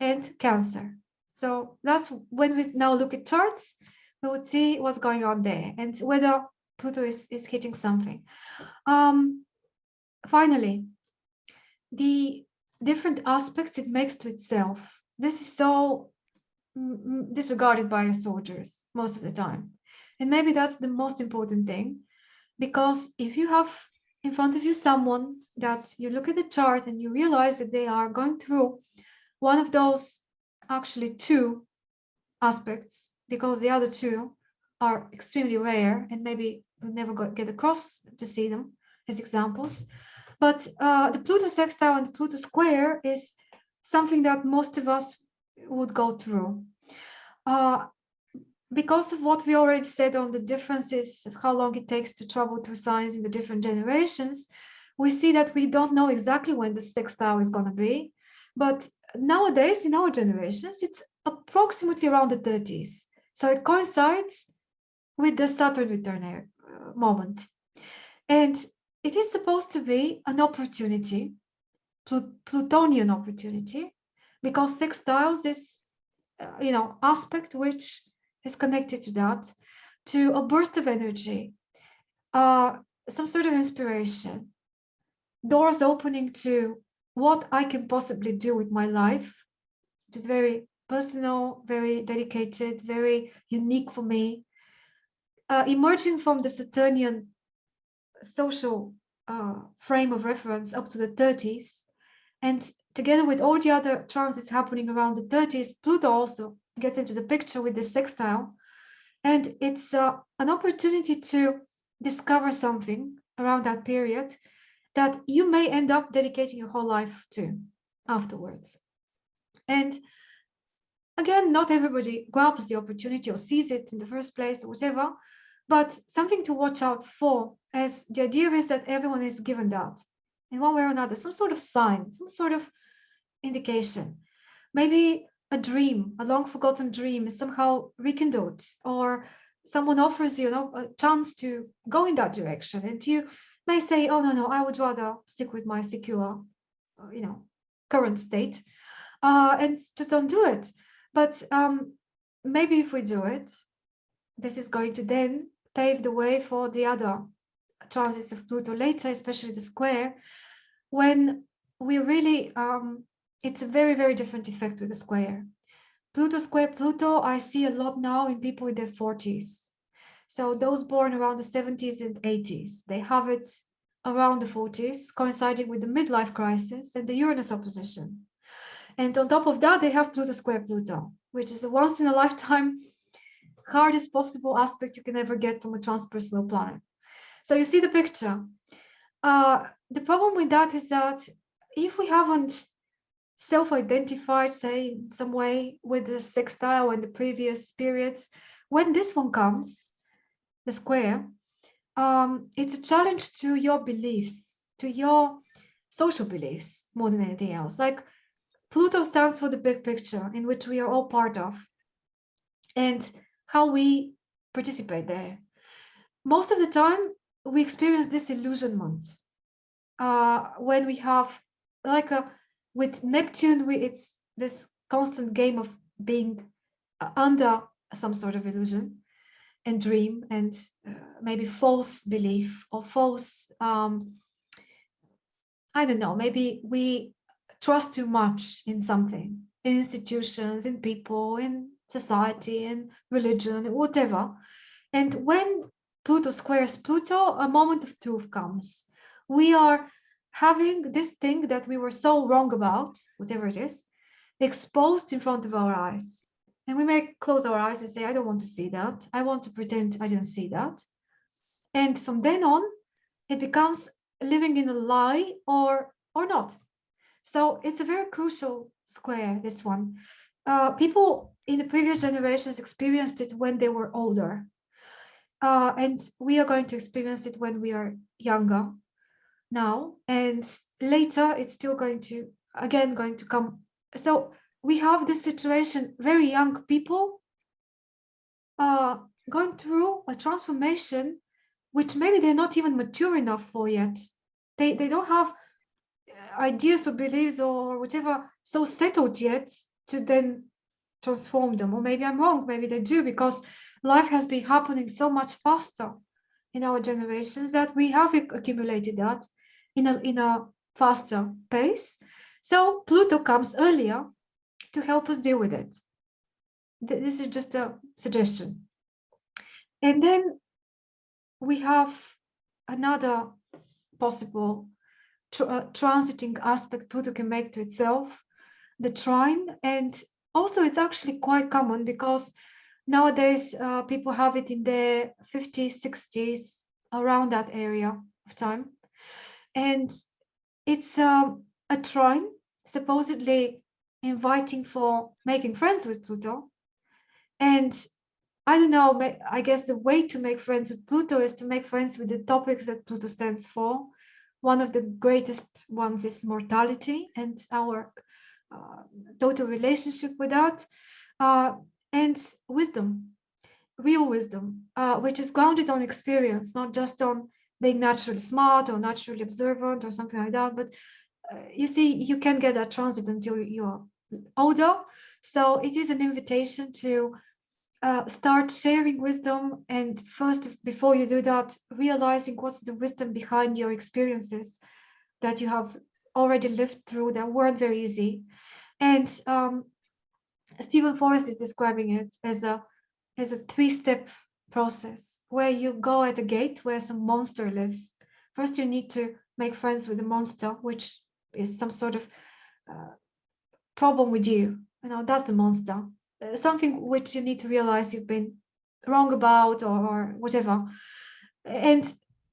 and Cancer. So that's when we now look at charts, we would see what's going on there and whether Pluto is, is hitting something. Um, finally, the different aspects it makes to itself. This is so disregarded by astrologers most of the time. And maybe that's the most important thing, because if you have in front of you someone that you look at the chart and you realize that they are going through one of those actually two aspects, because the other two are extremely rare and maybe we never get across to see them as examples. But uh, the Pluto sextile and Pluto square is something that most of us would go through. Uh, because of what we already said on the differences of how long it takes to travel through signs in the different generations, we see that we don't know exactly when the sextile is going to be. But nowadays, in our generations, it's approximately around the 30s. So it coincides with the Saturn return uh, moment. And it is supposed to be an opportunity, Plut Plutonian opportunity, because sixth sextiles is, uh, you know, aspect which is connected to that, to a burst of energy, uh, some sort of inspiration, doors opening to what I can possibly do with my life, which is very personal, very dedicated, very unique for me. Uh, emerging from the Saturnian social uh, frame of reference up to the 30s, and together with all the other transits happening around the 30s, Pluto also gets into the picture with the sextile. And it's uh, an opportunity to discover something around that period that you may end up dedicating your whole life to afterwards. And again, not everybody grabs the opportunity or sees it in the first place or whatever, but something to watch out for as the idea is that everyone is given that in one way or another, some sort of sign, some sort of indication. Maybe a dream, a long forgotten dream is somehow rekindled or someone offers you, know, a chance to go in that direction and you may say, oh, no, no, I would rather stick with my secure, uh, you know, current state uh, and just don't do it. But um, maybe if we do it, this is going to then pave the way for the other transits of Pluto later, especially the square, when we really, um, it's a very, very different effect with the square. Pluto square Pluto, I see a lot now in people in their 40s. So those born around the 70s and 80s, they have it around the 40s, coinciding with the midlife crisis and the Uranus opposition. And on top of that, they have Pluto square Pluto, which is a once in a lifetime [LAUGHS] hardest possible aspect you can ever get from a transpersonal planet. So you see the picture. Uh, the problem with that is that if we haven't self-identified, say, in some way with the sextile and the previous periods, when this one comes, the square, um, it's a challenge to your beliefs, to your social beliefs more than anything else. Like Pluto stands for the big picture in which we are all part of and how we participate there. Most of the time, we experience disillusionment uh, when we have like a with Neptune, we, it's this constant game of being uh, under some sort of illusion and dream and uh, maybe false belief or false um, I don't know, maybe we trust too much in something, in institutions, in people, in society, in religion, whatever. And when Pluto squares Pluto, a moment of truth comes. We are having this thing that we were so wrong about, whatever it is, exposed in front of our eyes. And we may close our eyes and say, I don't want to see that. I want to pretend I didn't see that. And from then on, it becomes living in a lie or or not. So it's a very crucial square, this one. Uh, people in the previous generations experienced it when they were older. Uh, and we are going to experience it when we are younger now. And later it's still going to, again, going to come. So we have this situation, very young people uh, going through a transformation which maybe they're not even mature enough for yet. They, they don't have uh, ideas or beliefs or whatever so settled yet to then transform them. Or maybe I'm wrong, maybe they do because life has been happening so much faster in our generations that we have accumulated that in a, in a faster pace. So Pluto comes earlier to help us deal with it. This is just a suggestion. And then we have another possible uh, transiting aspect Pluto can make to itself, the trine. And also it's actually quite common because nowadays uh, people have it in their 50s, 60s, around that area of time. And it's um, a trine supposedly inviting for making friends with Pluto. And I don't know, I guess the way to make friends with Pluto is to make friends with the topics that Pluto stands for. One of the greatest ones is mortality and our uh, total relationship with that, uh, and wisdom, real wisdom, uh, which is grounded on experience, not just on being naturally smart or naturally observant or something like that. But uh, you see, you can get that transit until you're older. So it is an invitation to uh, start sharing wisdom and first before you do that realizing what's the wisdom behind your experiences that you have already lived through that weren't very easy and um, Steven Forrest is describing it as a as a three-step process where you go at a gate where some monster lives. First you need to make friends with the monster which is some sort of uh, problem with you. You know that's the monster. Uh, something which you need to realize you've been wrong about or, or whatever. And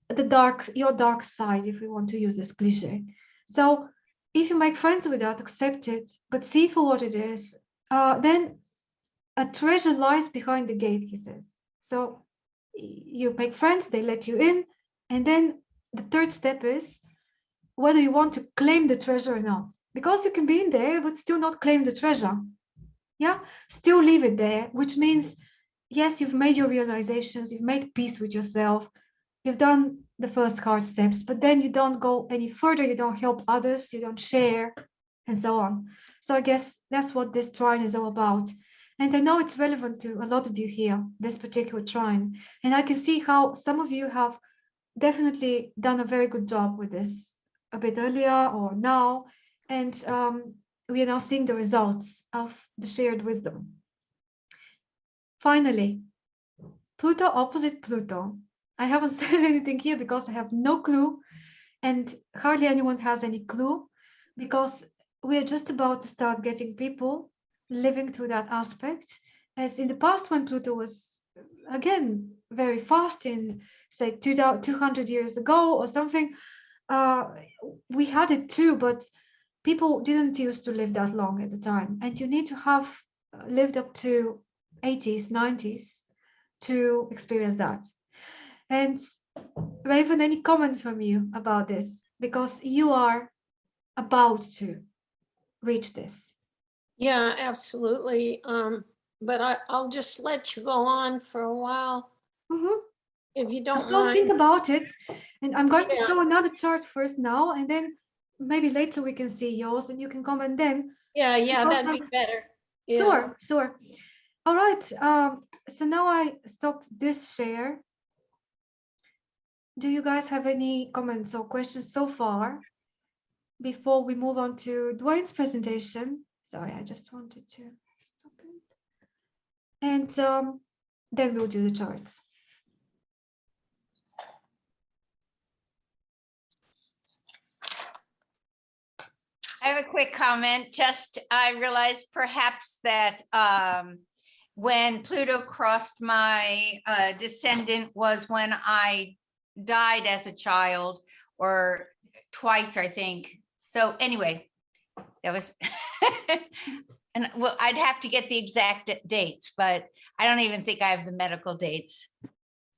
the dark your dark side if we want to use this cliche. So if you make friends with that accept it but see it for what it is uh, then a treasure lies behind the gate he says so you make friends, they let you in. And then the third step is whether you want to claim the treasure or not. Because you can be in there, but still not claim the treasure. Yeah, still leave it there, which means, yes, you've made your realizations, you've made peace with yourself, you've done the first hard steps, but then you don't go any further, you don't help others, you don't share, and so on. So I guess that's what this trine is all about. And I know it's relevant to a lot of you here, this particular trine. And I can see how some of you have definitely done a very good job with this a bit earlier or now. And um, we are now seeing the results of the shared wisdom. Finally, Pluto opposite Pluto. I haven't [LAUGHS] said anything here because I have no clue and hardly anyone has any clue because we are just about to start getting people living through that aspect. As in the past when Pluto was again very fast in say 200 years ago or something uh, we had it too but people didn't used to live that long at the time. And you need to have uh, lived up to 80s 90s to experience that. And Raven any comment from you about this? Because you are about to reach this Yeah, absolutely. Um, but I, I'll just let you go on for a while Mhm. if you don't Just think mind. about it. And I'm going to show another chart first now, and then maybe later we can see yours and you can comment then. Yeah, yeah, because that'd be I'm- better. Yeah. Sure, sure. All right. Um, so now I stop this share. Do you guys have any comments or questions so far? Before we move on to Dwayne's presentation. Sorry, I just wanted to stop it. And um, then we'll do the charts. I have a quick comment, just I realized perhaps that um, when Pluto crossed my uh, descendant was when I died as a child or twice, I think. So anyway, that was, [LAUGHS] and well, I'd have to get the exact dates, but I don't even think I have the medical dates.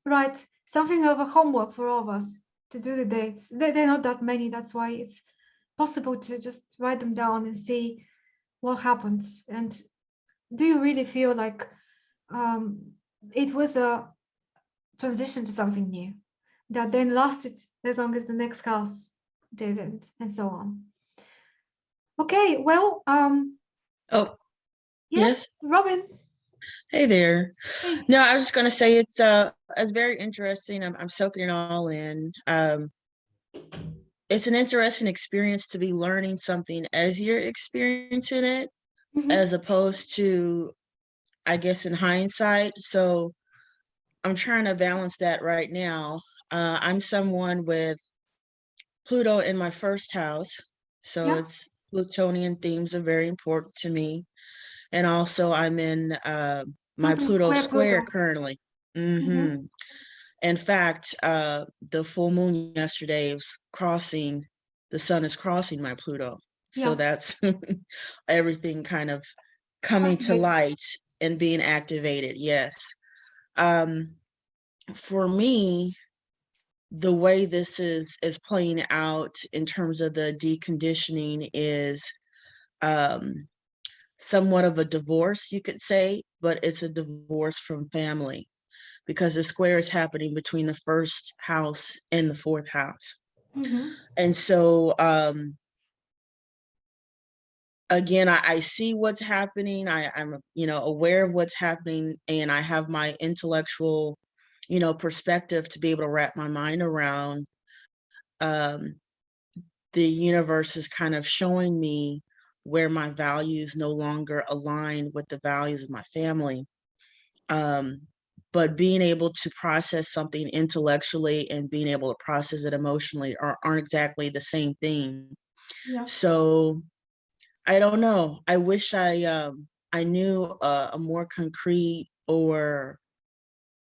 Right, something of a homework for all of us to do the dates. They- They're not that many, that's why it's possible to just write them down and see what happens. And do you really feel like um, it was a transition to something new that then lasted as long as the next house didn't, and so on? Okay, well, um, Oh, yes, yes. Robin. Hey there. Hey. No, I was just gonna say it's uh it's very interesting. I'm I'm soaking it all in. Um it's an interesting experience to be learning something as you're experiencing it, Mhm. as opposed to, I guess, in hindsight. So I'm trying to balance that right now. Uh, I'm someone with Pluto in my first house, so Yeah. it's Plutonian themes are very important to me. And also I'm in uh, my Pluto Pluto square square Pluto. currently. Mhm. hmm In fact, uh, the full moon yesterday was crossing, the sun is crossing my Pluto. So that's [LAUGHS] everything kind of coming to light and being activated. Yes. Um, for me, the way this is is playing out in terms of the deconditioning is um, somewhat of a divorce, you could say, but it's a divorce from family because the square is happening between the first house and the fourth house. Mhm. And so, um, again, I, I see what's happening. I, I'm, you know, aware of what's happening and I have my intellectual, you know, perspective to be able to wrap my mind around. Um, the universe is kind of showing me where my values no longer align with the values of my family. Um, but being able to process something intellectually and being able to process it emotionally are, aren't exactly the same thing. Yeah. So I don't know. I wish I um I knew a, a more concrete or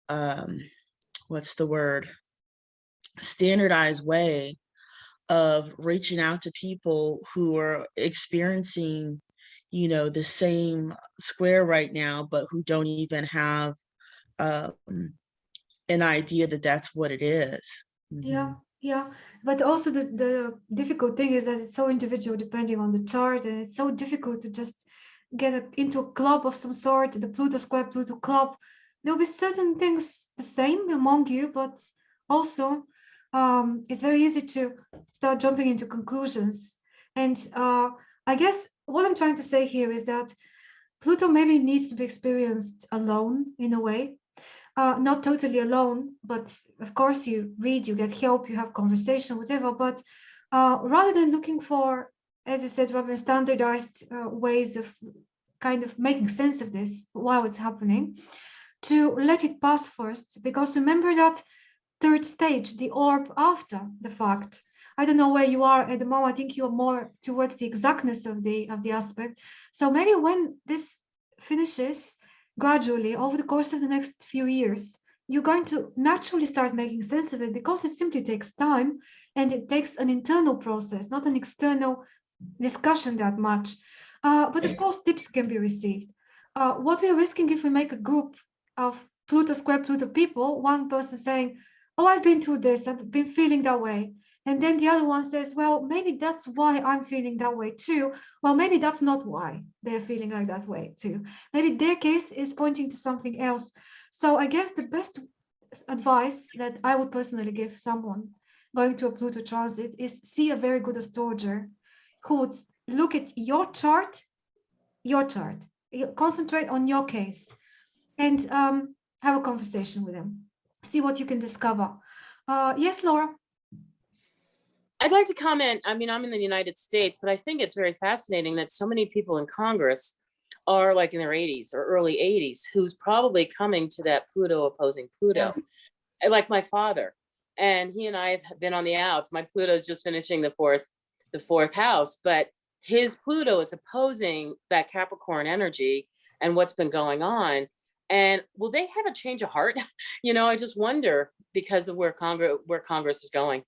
um what's the word standardized way of reaching out to people who are experiencing you know the same square right now but who don't even have um an idea that that's what it is. Yeah, Mhm. yeah. But also the, the difficult thing is that it's so individual depending on the chart and it's so difficult to just get a, into a club of some sort, the Pluto square Pluto club. There'll be certain things the same among you, but also um, it's very easy to start jumping into conclusions. And uh, I guess what I'm trying to say here is that Pluto maybe needs to be experienced alone in a way uh, not totally alone, but of course you read, you get help, you have conversation, whatever. But uh, rather than looking for, as you said, Robin, standardized uh, ways of kind of making sense of this while it's happening, to let it pass first, because remember that third stage, the orb after the fact. I don't know where you are at the moment. I think you're more towards the exactness of the of the aspect. So maybe when this finishes, gradually over the course of the next few years, you're going to naturally start making sense of it because it simply takes time and it takes an internal process, not an external discussion that much. Uh, but of course, tips can be received. Uh, what we're risking if we make a group of Pluto square Pluto people, one person saying, oh, I've been through this, I've been feeling that way. And then the other one says, well, maybe that's why I'm feeling that way too. Well, maybe that's not why they're feeling like that way too. Maybe their case is pointing to something else. So I guess the best advice that I would personally give someone going to a Pluto transit is see a very good astrologer who would look at your chart, your chart, concentrate on your case and um, have a conversation with them. See what you can discover. Uh, yes, Laura. I'd like to comment, I mean, I'm in the United States, but I think it's very fascinating that so many people in Congress are like in their 80s or early 80s, who's probably coming to that Pluto opposing Pluto. Uh, Like my father, and he and I have been on the outs. My Pluto is just finishing the fourth, the fourth house, but his Pluto is opposing that Capricorn energy and what's been going on. And will they have a change of heart? [LAUGHS] You know, I just wonder because of where Congress, where Congress is going,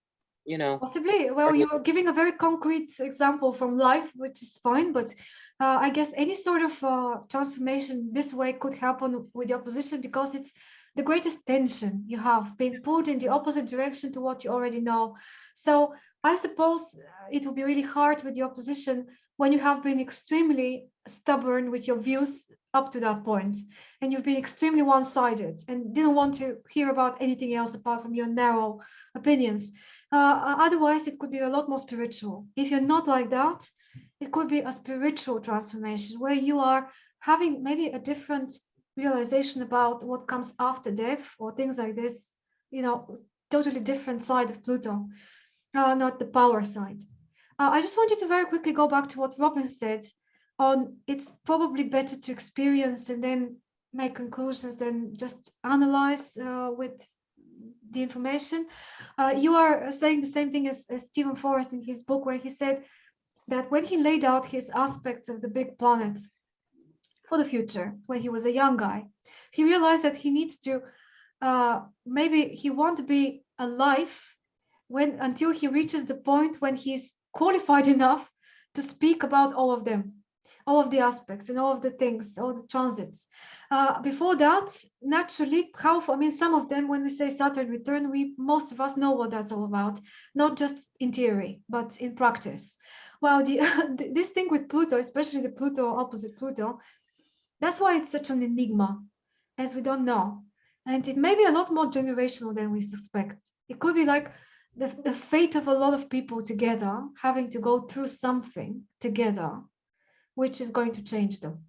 you know. Possibly. Well, you're giving a very concrete example from life, which is fine. But uh, I guess any sort of uh, transformation this way could happen with the opposition because it's the greatest tension you have being pulled in the opposite direction to what you already know. So I suppose uh, it will be really hard with the opposition when you have been extremely stubborn with your views up to that point and you've been extremely one-sided and didn't want to hear about anything else apart from your narrow opinions. Uh, otherwise, it could be a lot more spiritual. If you're not like that, it could be a spiritual transformation where you are having maybe a different realization about what comes after death or things like this, you know, totally different side of Pluto, uh, not the power side. Uh, I just wanted to very quickly go back to what Robin said on it's probably better to experience and then make conclusions than just analyze uh, with the information. Uh, you are saying the same thing as, as Steven Forrest in his book, where he said that when he laid out his aspects of the big planets for the future, when he was a young guy, he realized that he needs to, uh, maybe he won't be alive when until he reaches the point when he's qualified [LAUGHS] enough to speak about all of them all of the aspects and all of the things, all the transits. Uh, before that, naturally, how, I mean, some of them, when we say Saturn return, we, most of us know what that's all about, not just in theory, but in practice. Well, the, [LAUGHS] this thing with Pluto, especially the Pluto opposite Pluto, that's why it's such an enigma, as we don't know. And it may be a lot more generational than we suspect. It could be like the, the fate of a lot of people together, having to go through something together which is going to change them.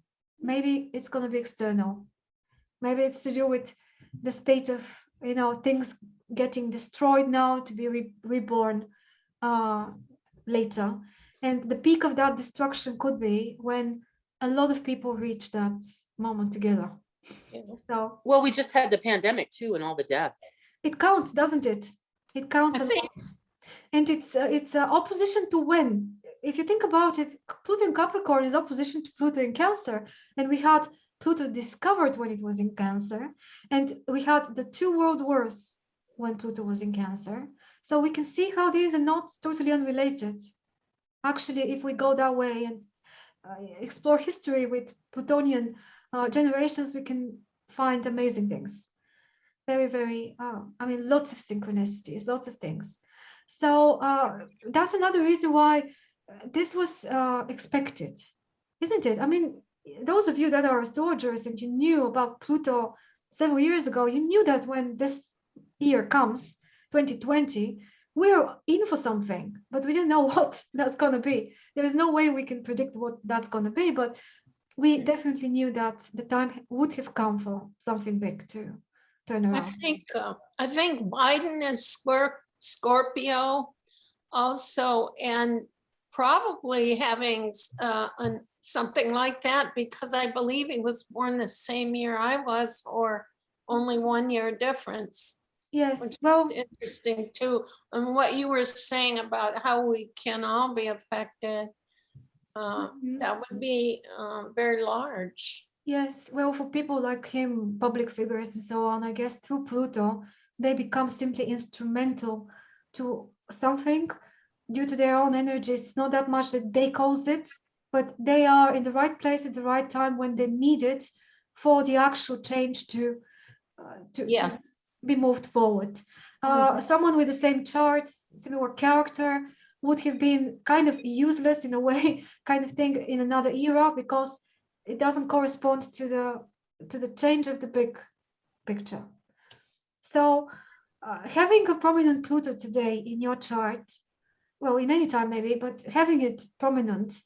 Maybe it's going to be external. Maybe it's to do with the state of, you know, things getting destroyed now to be re reborn uh, later. And the peak of that destruction could be when a lot of people reach that moment together. Yeah. So Well, we just had the pandemic too and all the death. it counts, doesn't it? It counts I a think- lot. And it's uh, it's uh, opposition to when if you think about it, Pluto in Capricorn is opposition to Pluto in Cancer. And we had Pluto discovered when it was in Cancer. And we had the two world wars when Pluto was in Cancer. So we can see how these are not totally unrelated. Actually, if we go that way and uh, explore history with Plutonian uh, generations, we can find amazing things. very, very, uh, I mean, lots of synchronicities, lots of things. So uh, that's another reason why this was uh, expected, isn't it? I mean, those of you that are astrologers and you knew about Pluto several years ago, you knew that when this year comes, 2020, we're in for something, but we didn't know [LAUGHS] what that's going to be. There is no way we can predict what that's going to be, but we definitely knew that the time would have come for something big to turn around. I think, uh, I think Biden is Scor- Scorpio also, and probably having uh, an- something like that because I believe he was born the same year I was or only one year difference. Yes, well, Interesting too. And what you were saying about how we can all be affected, uh, mhm. that would be uh, very large. Yes, well, for people like him, public figures and so on, I guess through Pluto, they become simply instrumental to something due to their own energies. Not that much that they cause it, but they are in the right place at the right time when they need it for the actual change to uh, to, to be moved forward. Uh, someone with the same charts, similar character, would have been kind of useless in a way, [LAUGHS] kind of thing in another era because it doesn't correspond to the to the change of the big picture. So uh, having a prominent Pluto today in your chart, well, in any time maybe, but having it prominent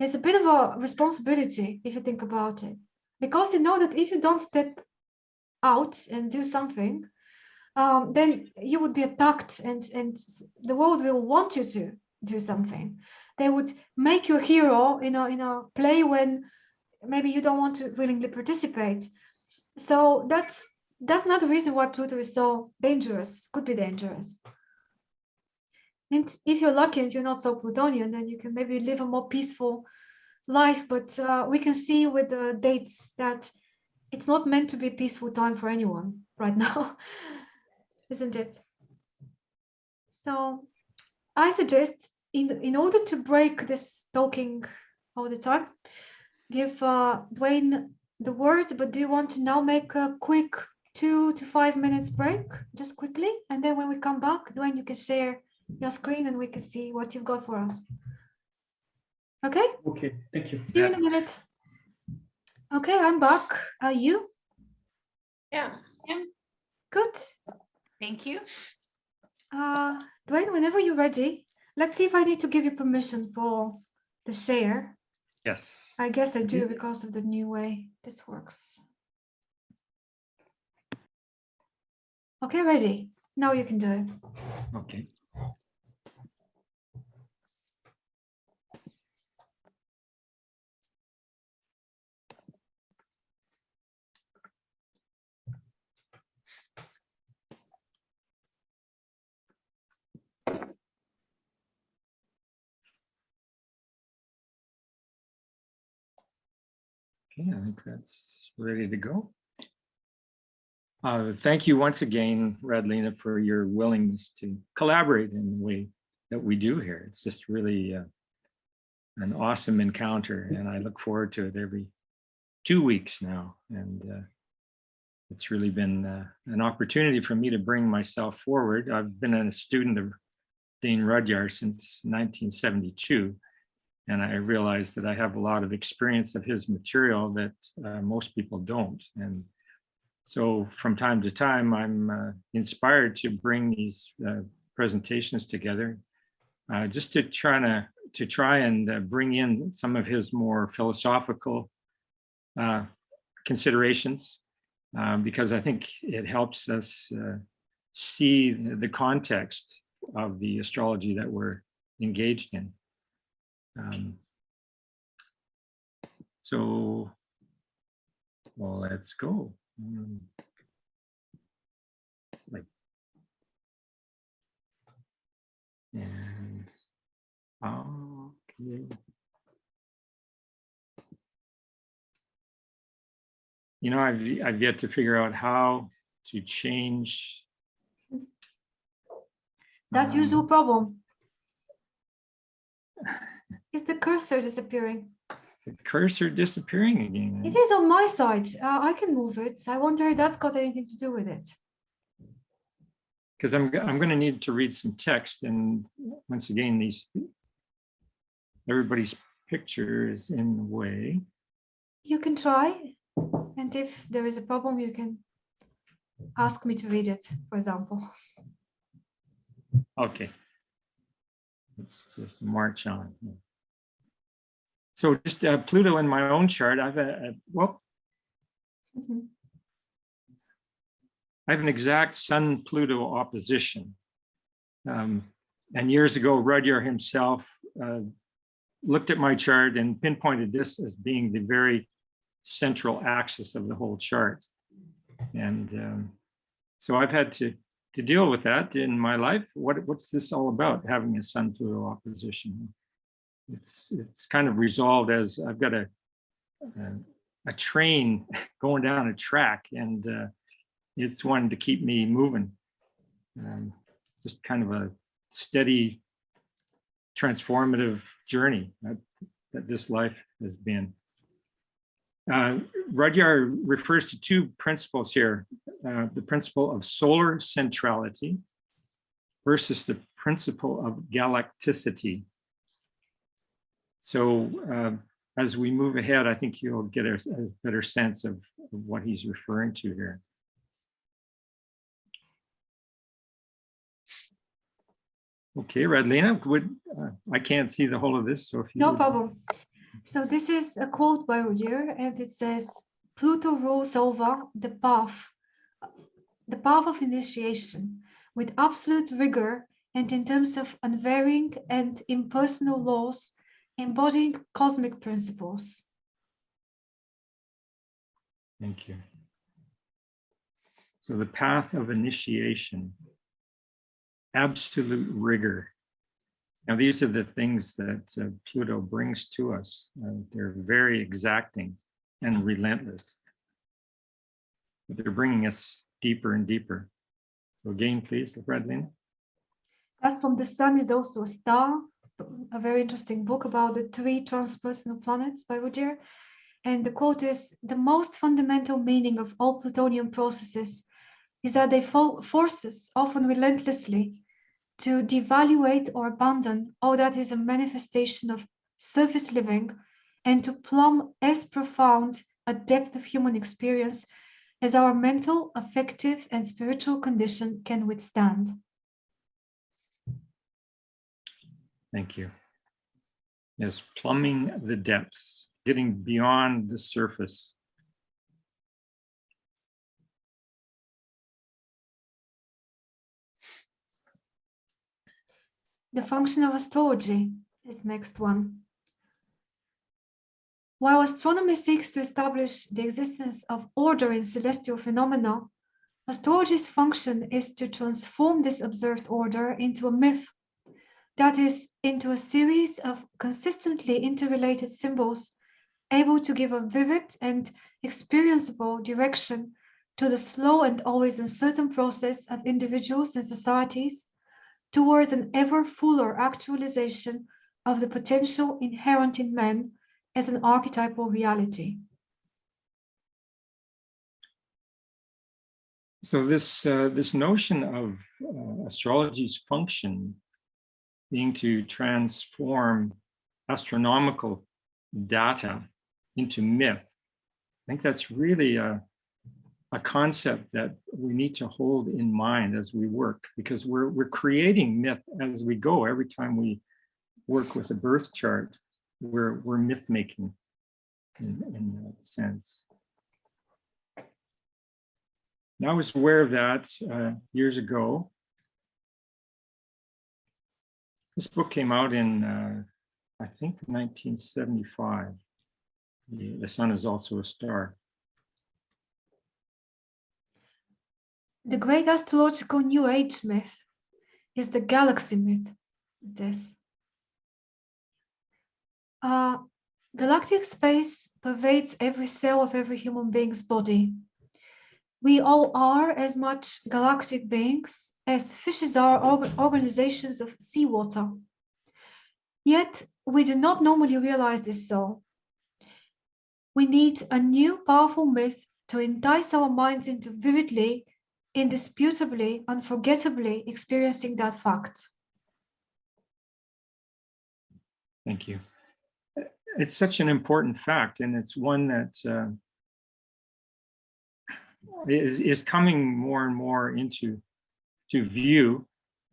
is a bit of a responsibility if you think about it, because you know that if you don't step out and do something, um, then you would be attacked and, and the world will want you to do something. They would make you a hero in a, in a play when maybe you don't want to willingly participate. So that's that's not the reason why Pluto is so dangerous, could be dangerous. And if you're lucky and you're not so Plutonian, then you can maybe live a more peaceful life. But uh, we can see with the dates that it's not meant to be peaceful time for anyone right [LAUGHS] now, isn't it? So I suggest in, in order to break this talking all the time, give uh, Dwayne the word, but do you want to now make a quick two to five minutes break, just quickly? And then when we come back, Dwayne, you can share your screen and we can see what you've got for us. Okay, Okay, thank you. see you in a minute. Okay, I'm back. Are you? Yeah. Good. Thank you. Uh, Dwayne, whenever you're ready, let's see if I need to give you permission for the share. Yes. I guess I do because of the new way this works. Okay, ready. Now you can do it. Okay. Okay, I think that's ready to go. Uh, thank you once again, Radlina, for your willingness to collaborate in the way that we do here. It's just really uh, an awesome encounter, and I look forward to it every two weeks now. And uh, it's really been uh, an opportunity for me to bring myself forward. I've been a student of Dane Rudhyar since 1972. And I realized that I have a lot of experience of his material that uh, most people don't. And so from time to time, I'm uh, inspired to bring these uh, presentations together uh, just to try to, to try and uh, bring in some of his more philosophical uh, considerations, because I think it helps us see the context of the astrology that we're engaged in. Um, so, well, let's go. Um, like, and okay. You know, I've I've yet to figure out how to change. That um, usual problem. [LAUGHS] Is the cursor disappearing? the cursor disappearing again. It is on my side. Uh, I can move it. I wonder if that's got anything to do with it. because I'm, I'm going to need to read some text and once again, these, everybody's picture is in the way. You can try, and if there is a problem, you can ask me to read it, for example. Okay. Let's just march on. So just uh, Pluto in my own chart, I've, a well, Mhm. I have an exact Sun Pluto opposition. Um, and years ago, Rudhyar himself uh, looked at my chart and pinpointed this as being the very central axis of the whole chart. And um, so I've had to to deal with that in my life. What what's this all about? Having a Sun Pluto opposition. It's it's kind of resolved as I've got a a, a train [LAUGHS] going down a track and uh, it's one to keep me moving. Um, just kind of a steady, transformative journey that, that this life has been. Uh, Rudhyar refers to two principles here, uh, the principle of solar centrality versus the principle of galacticity. So uh, as we move ahead, I think you'll get a, a better sense of, of what he's referring to here. Okay, Redlina, would, uh, I can't see the whole of this, so if you. No would- problem. So this is a quote by Rudhyar, and it says, Pluto rules over the path, the path of initiation with absolute rigor and in terms of unvarying and impersonal laws embodying cosmic principles. Thank you. So the path of initiation, absolute rigor. Now, these are the things that uh, Pluto brings to us. Uh, they're very exacting and relentless. But they're bringing us deeper and deeper. So again, please, Redlina. As from the sun is also a star, a very interesting book about the three transpersonal planets by Rudhyar. And the quote is, the most fundamental meaning of all Plutonian processes is that they fo- force us, often relentlessly, to devaluate or abandon all that is a manifestation of surface living and to plumb as profound a depth of human experience as our mental, affective, and spiritual condition can withstand. Thank you. Yes, plumbing the depths, getting beyond the surface. The function of astrology is next one. While astronomy seeks to establish the existence of order in celestial phenomena, astrology's function is to transform this observed order into a myth, that is, into a series of consistently interrelated symbols able to give a vivid and experienceable direction to the slow and always uncertain process of individuals and societies towards an ever fuller actualization of the potential inherent in man as an archetypal reality. So this uh, this notion of uh, astrology's function being to transform astronomical data into myth, I think that's really a, a concept that we need to hold in mind as we work because we're we're creating myth as we go. Every time we work with a birth chart we're we're myth making in, in that sense. Now I was aware of that uh, years ago. This book came out in uh, I think 1975 the, the sun is also a star The great astrological New Age myth is the galaxy myth. This uh, galactic space pervades every cell of every human being's body. We all are as much galactic beings as fishes are org organizations of seawater. Yet we do not normally realize this so. We need a new powerful myth to entice our minds into vividly indisputably, unforgettably experiencing that fact. Thank you. It's such an important fact, and it's one that uh, is is coming more and more into to view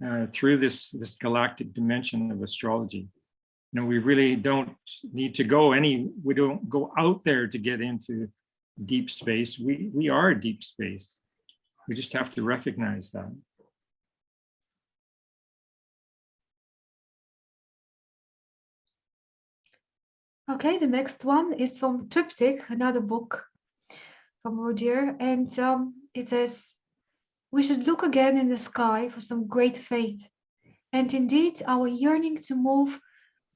uh, through this this galactic dimension of astrology. You know, we really don't need to go any. We don't go out there to get into deep space. We we are deep space. We just have to recognize that. Okay, the next one is from Triptych, another book from Rudhyar, and um, it says, we should look again in the sky for some great faith. And indeed, our yearning to move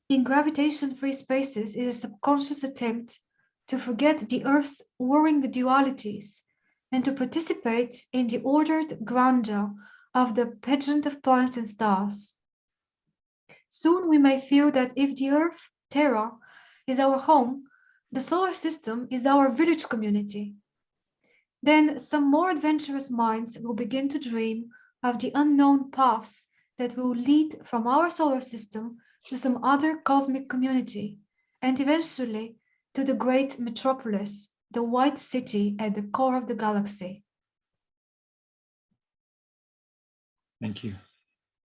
in gravitation-free spaces is a subconscious attempt to forget the Earth's warring dualities and to participate in the ordered grandeur of the pageant of planets and stars. Soon we may feel that if the Earth, Terra, is our home, the solar system is our village community. Then some more adventurous minds will begin to dream of the unknown paths that will lead from our solar system to some other cosmic community, and eventually to the great metropolis, the white city at the core of the galaxy. Thank you.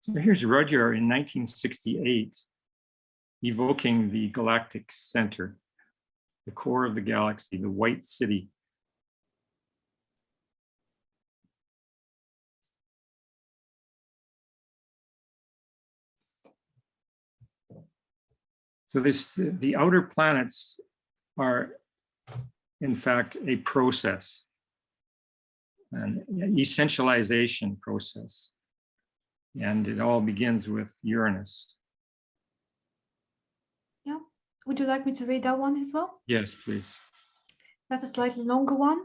So here's Rudhyar in 1968, evoking the galactic center, the core of the galaxy, the white city. So this, the outer planets are in fact a process, an essentialization process. And it all begins with Uranus. Yeah, would you like me to read that one as well? Yes, please. That's a slightly longer one.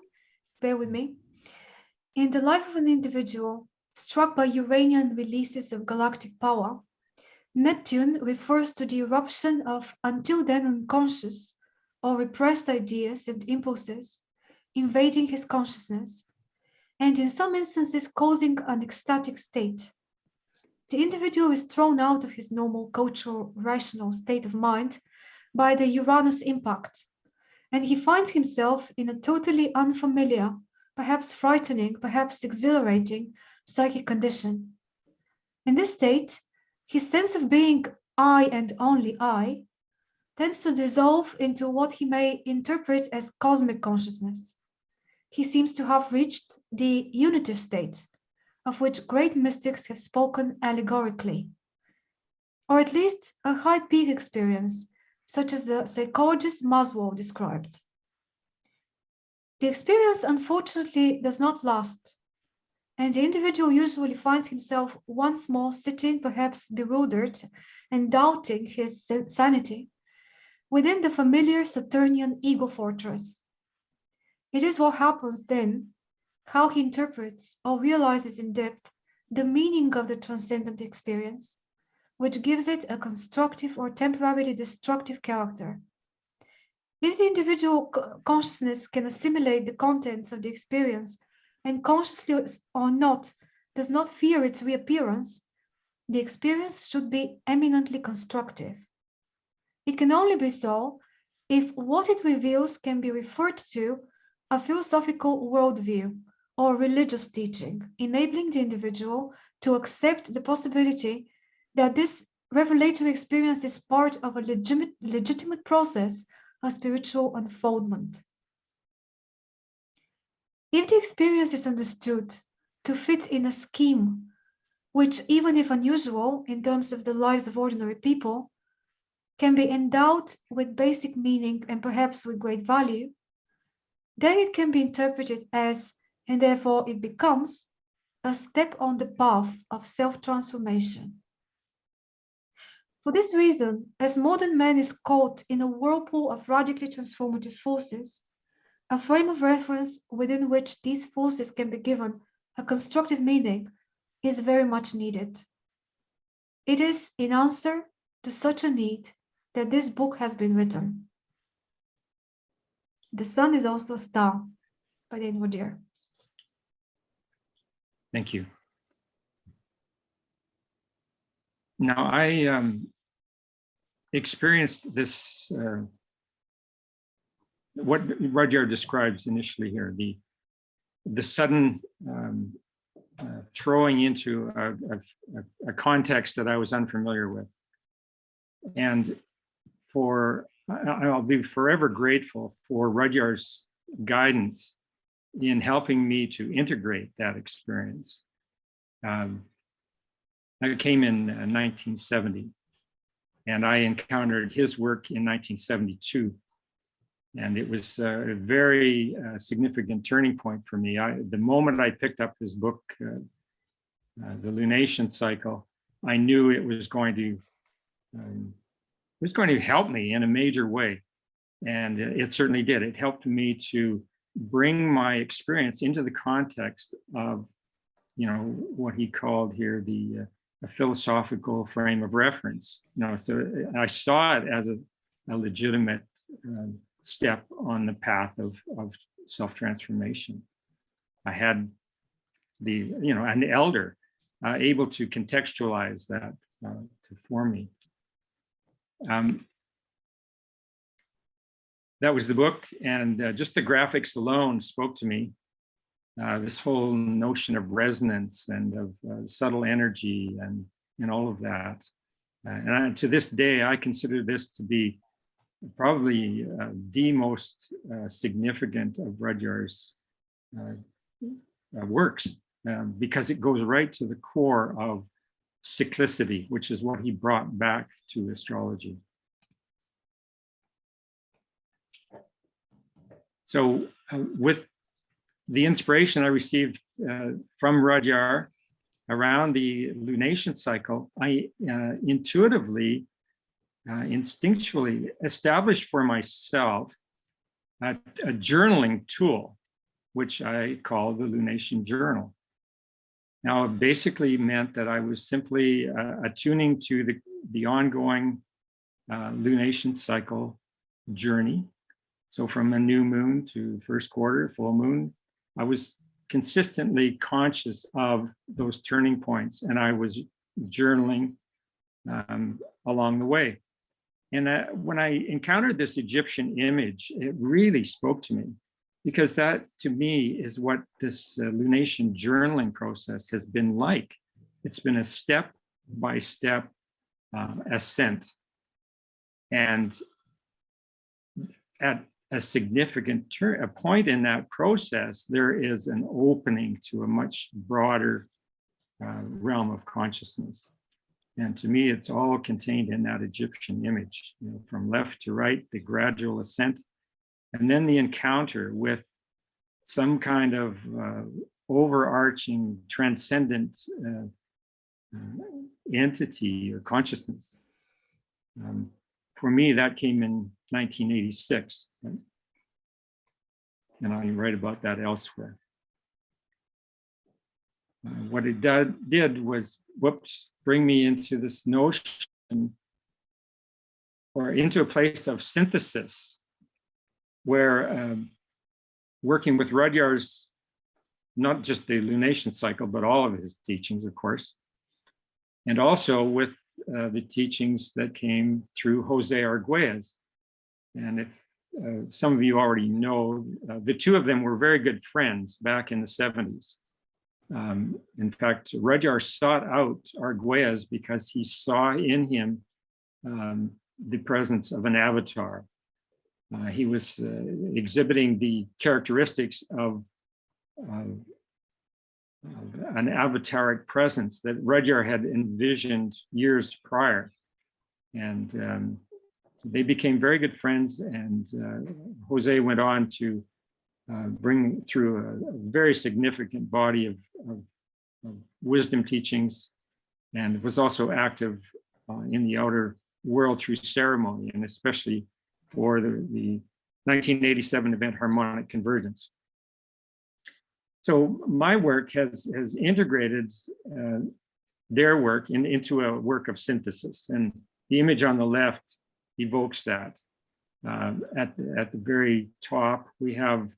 Bear with me. In the life of an individual struck by Uranian releases of galactic power, Neptune refers to the eruption of until then unconscious or repressed ideas and impulses invading his consciousness, and in some instances causing an ecstatic state. The individual is thrown out of his normal cultural rational state of mind by the Uranus impact, and he finds himself in a totally unfamiliar, perhaps frightening, perhaps exhilarating psychic condition. In this state, his sense of being I and only I tends to dissolve into what he may interpret as cosmic consciousness. He seems to have reached the unitive state, of which great mystics have spoken allegorically, or at least a high peak experience, such as the psychologist Maslow described. The experience, unfortunately, does not last, and the individual usually finds himself once more sitting, perhaps bewildered and doubting his sanity within the familiar Saturnian ego fortress. It is what happens then, how he interprets or realizes in depth the meaning of the transcendent experience, which gives it a constructive or temporarily destructive character. If the individual consciousness can assimilate the contents of the experience and consciously or not does not fear its reappearance, the experience should be eminently constructive. It can only be so if what it reveals can be referred to a philosophical worldview or religious teaching, enabling the individual to accept the possibility that this revelatory experience is part of a legitimate, legitimate process of spiritual unfoldment. If the experience is understood to fit in a scheme, which even if unusual in terms of the lives of ordinary people, can be endowed with basic meaning and perhaps with great value, then it can be interpreted as, and therefore it becomes, a step on the path of self-transformation. For this reason, as modern man is caught in a whirlpool of radically transformative forces, a frame of reference within which these forces can be given a constructive meaning is very much needed. It is in answer to such a need that this book has been written. The sun is also a star by Dane Rudhyar. Thank you. Now, I um, experienced this, uh, what Rudhyar describes initially here, the, the sudden um, uh, throwing into a, a, a context that I was unfamiliar with. And for, I'll be forever grateful for Rudhyar's guidance in helping me to integrate that experience. Um, I came in uh, 1970 and I encountered his work in 1972. And it was a very uh, significant turning point for me. I, the moment I picked up his book, uh, uh, The Lunation Cycle, I knew it was going to um, was going to help me in a major way. And it certainly did. It helped me to bring my experience into the context of, you know, what he called here the uh, philosophical frame of reference. You know, so I saw it as a, a legitimate um, step on the path of, of self-transformation. I had the, you know, an elder uh, able to contextualize that uh, to for me. Um, that was the book and uh, just the graphics alone spoke to me. Uh, this whole notion of resonance and of uh, subtle energy and, and all of that. Uh, and I, to this day, I consider this to be probably uh, the most uh, significant of Rudhyar's works um, because it goes right to the core of cyclicity, which is what he brought back to astrology. So uh, with the inspiration I received uh, from Rudhyar around the lunation cycle, I uh, intuitively, uh, instinctually established for myself a, a journaling tool, which I call the lunation journal. Now, it basically meant that I was simply uh, attuning to the, the ongoing uh, lunation cycle journey. So from a new moon to first quarter, full moon, I was consistently conscious of those turning points and I was journaling um, along the way. And uh, when I encountered this Egyptian image, it really spoke to me because that to me is what this uh, lunation journaling process has been like. It's been a step by step uh, ascent. And at a significant a point in that process, there is an opening to a much broader uh, realm of consciousness. And to me, it's all contained in that Egyptian image, you know, from left to right, the gradual ascent, and then the encounter with some kind of uh, overarching transcendent uh, entity or consciousness. Um, for me, that came in 1986. Right? And I write about that elsewhere. Uh, what it did was, whoops, bring me into this notion or into a place of synthesis where um, working with Rudhyar's, not just the lunation cycle, but all of his teachings, of course, and also with uh, the teachings that came through Jose Arguelles. And if uh, some of you already know, uh, the two of them were very good friends back in the 70s. Um, in fact, Rudhyar sought out Arguelles because he saw in him um, the presence of an avatar. Uh, he was uh, exhibiting the characteristics of, of an avataric presence that Rudhyar had envisioned years prior. And um, they became very good friends and uh, Jose went on to uh, bring through a, a, very significant body of, of, of, wisdom teachings and was also active uh, in the outer world through ceremony and especially for the, the 1987 event Harmonic Convergence. So my work has, has integrated uh, their work in, into a work of synthesis. And the image on the left evokes that. Uh, at, the, at the very top, we have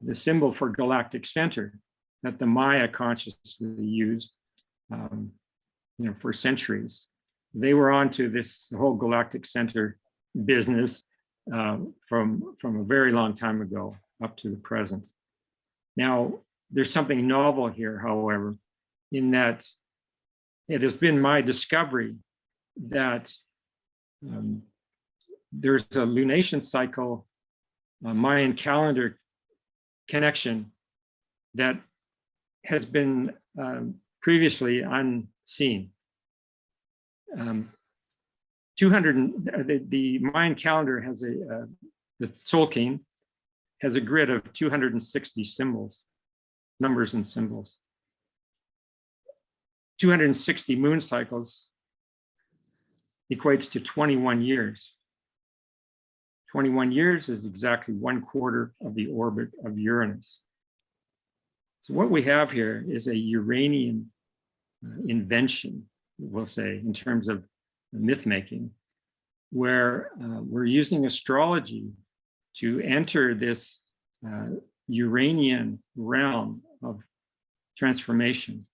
the symbol for galactic center. that the Maya consciously used, um, you know, for centuries. They were onto this whole galactic center business um, from, from a very long time ago up to the present. Now, there's something novel here, however, in that it has been my discovery that um, there's a lunation cycle, a Mayan calendar connection that has been um, previously unseen. Um, 200, uh, the, the Mayan calendar has a, uh, the Tzolkin has a grid of 260 symbols, numbers and symbols. 260 moon cycles equates to 21 years. 21 years is exactly one quarter of the orbit of Uranus. So what we have here is a Uranian uh, invention, we'll say, in terms of myth making, where uh, we're using astrology to enter this uh, Uranian realm of transformation.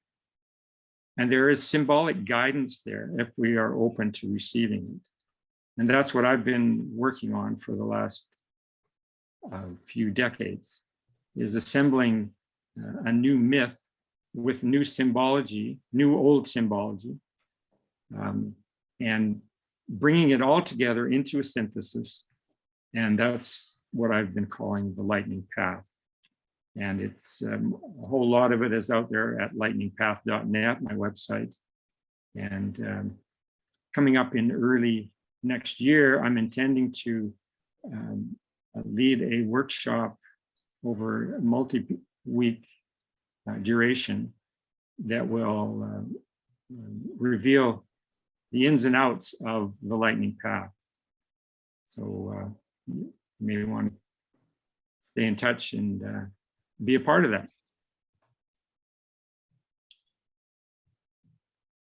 And there is symbolic guidance there if we are open to receiving it. And that's what I've been working on for the last uh, few decades, is assembling uh, a new myth with new symbology, new old symbology, um, and bringing it all together into a synthesis. And that's what I've been calling the lightning path. And it's um, a whole lot of it is out there at lightningpath.net, my website. And um, coming up in early next year, I'm intending to um, uh, lead a workshop over multi-week uh, duration that will um, reveal the ins and outs of the lightning path. So uh, you may want to stay in touch and uh, be a part of that.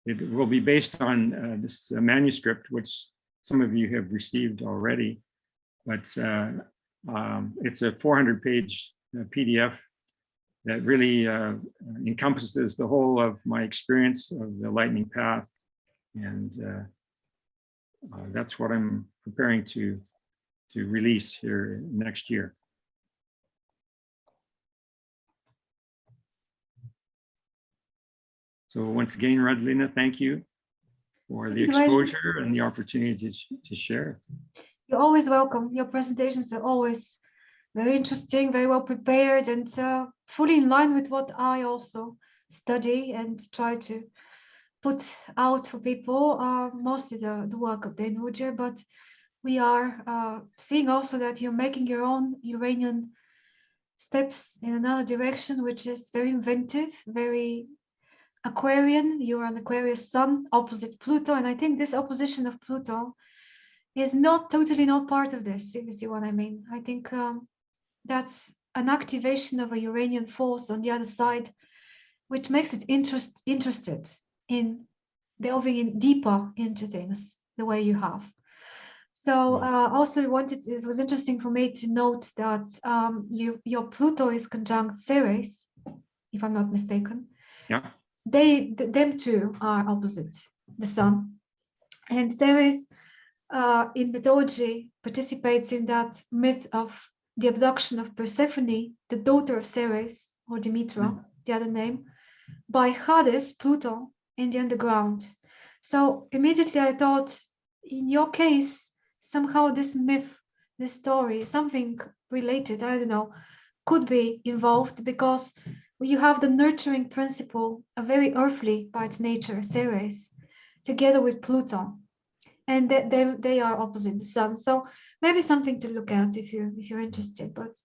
It will be based on uh, this uh, manuscript, which some of you have received already, but uh, um, it's a 400 page uh, PDF that really encompasses the whole of my experience of the lightning path. And uh, uh, that's what I'm preparing to, to release here next year. So once again, Radlina, thank you for the Thank you, Raj. exposure and the opportunity to, to share. You're always welcome. Your presentations are always very interesting, very well prepared and uh, fully in line with what I also study and try to put out for people, uh, mostly the, the work of Dane Rudhyar, but we are uh, seeing also that you're making your own Uranian steps in another direction, which is very inventive, very Aquarian. You're an Aquarius sun opposite Pluto. And I think this opposition of Pluto is not totally not part of this, if you see what I mean. I think um, that's an activation of a Uranian force on the other side, which makes it interest interested in delving in deeper into things the way you have. So uh, also wanted it was interesting for me to note that um, you your Pluto is conjunct Ceres, if I'm not mistaken. Yeah. They th- them two are opposite the Sun, and Ceres uh, in mythology participates in that myth of the abduction of Persephone, the daughter of Ceres or Demetra, the other name, by Hades, Pluto, in the underground. So immediately I thought, in your case, somehow this myth, this story, something related, I don't know, could be involved because you have the nurturing principle, a very earthly by its nature, Ceres, together with Pluto. And they, they, they are opposite the sun. So maybe something to look at if you if you're interested. But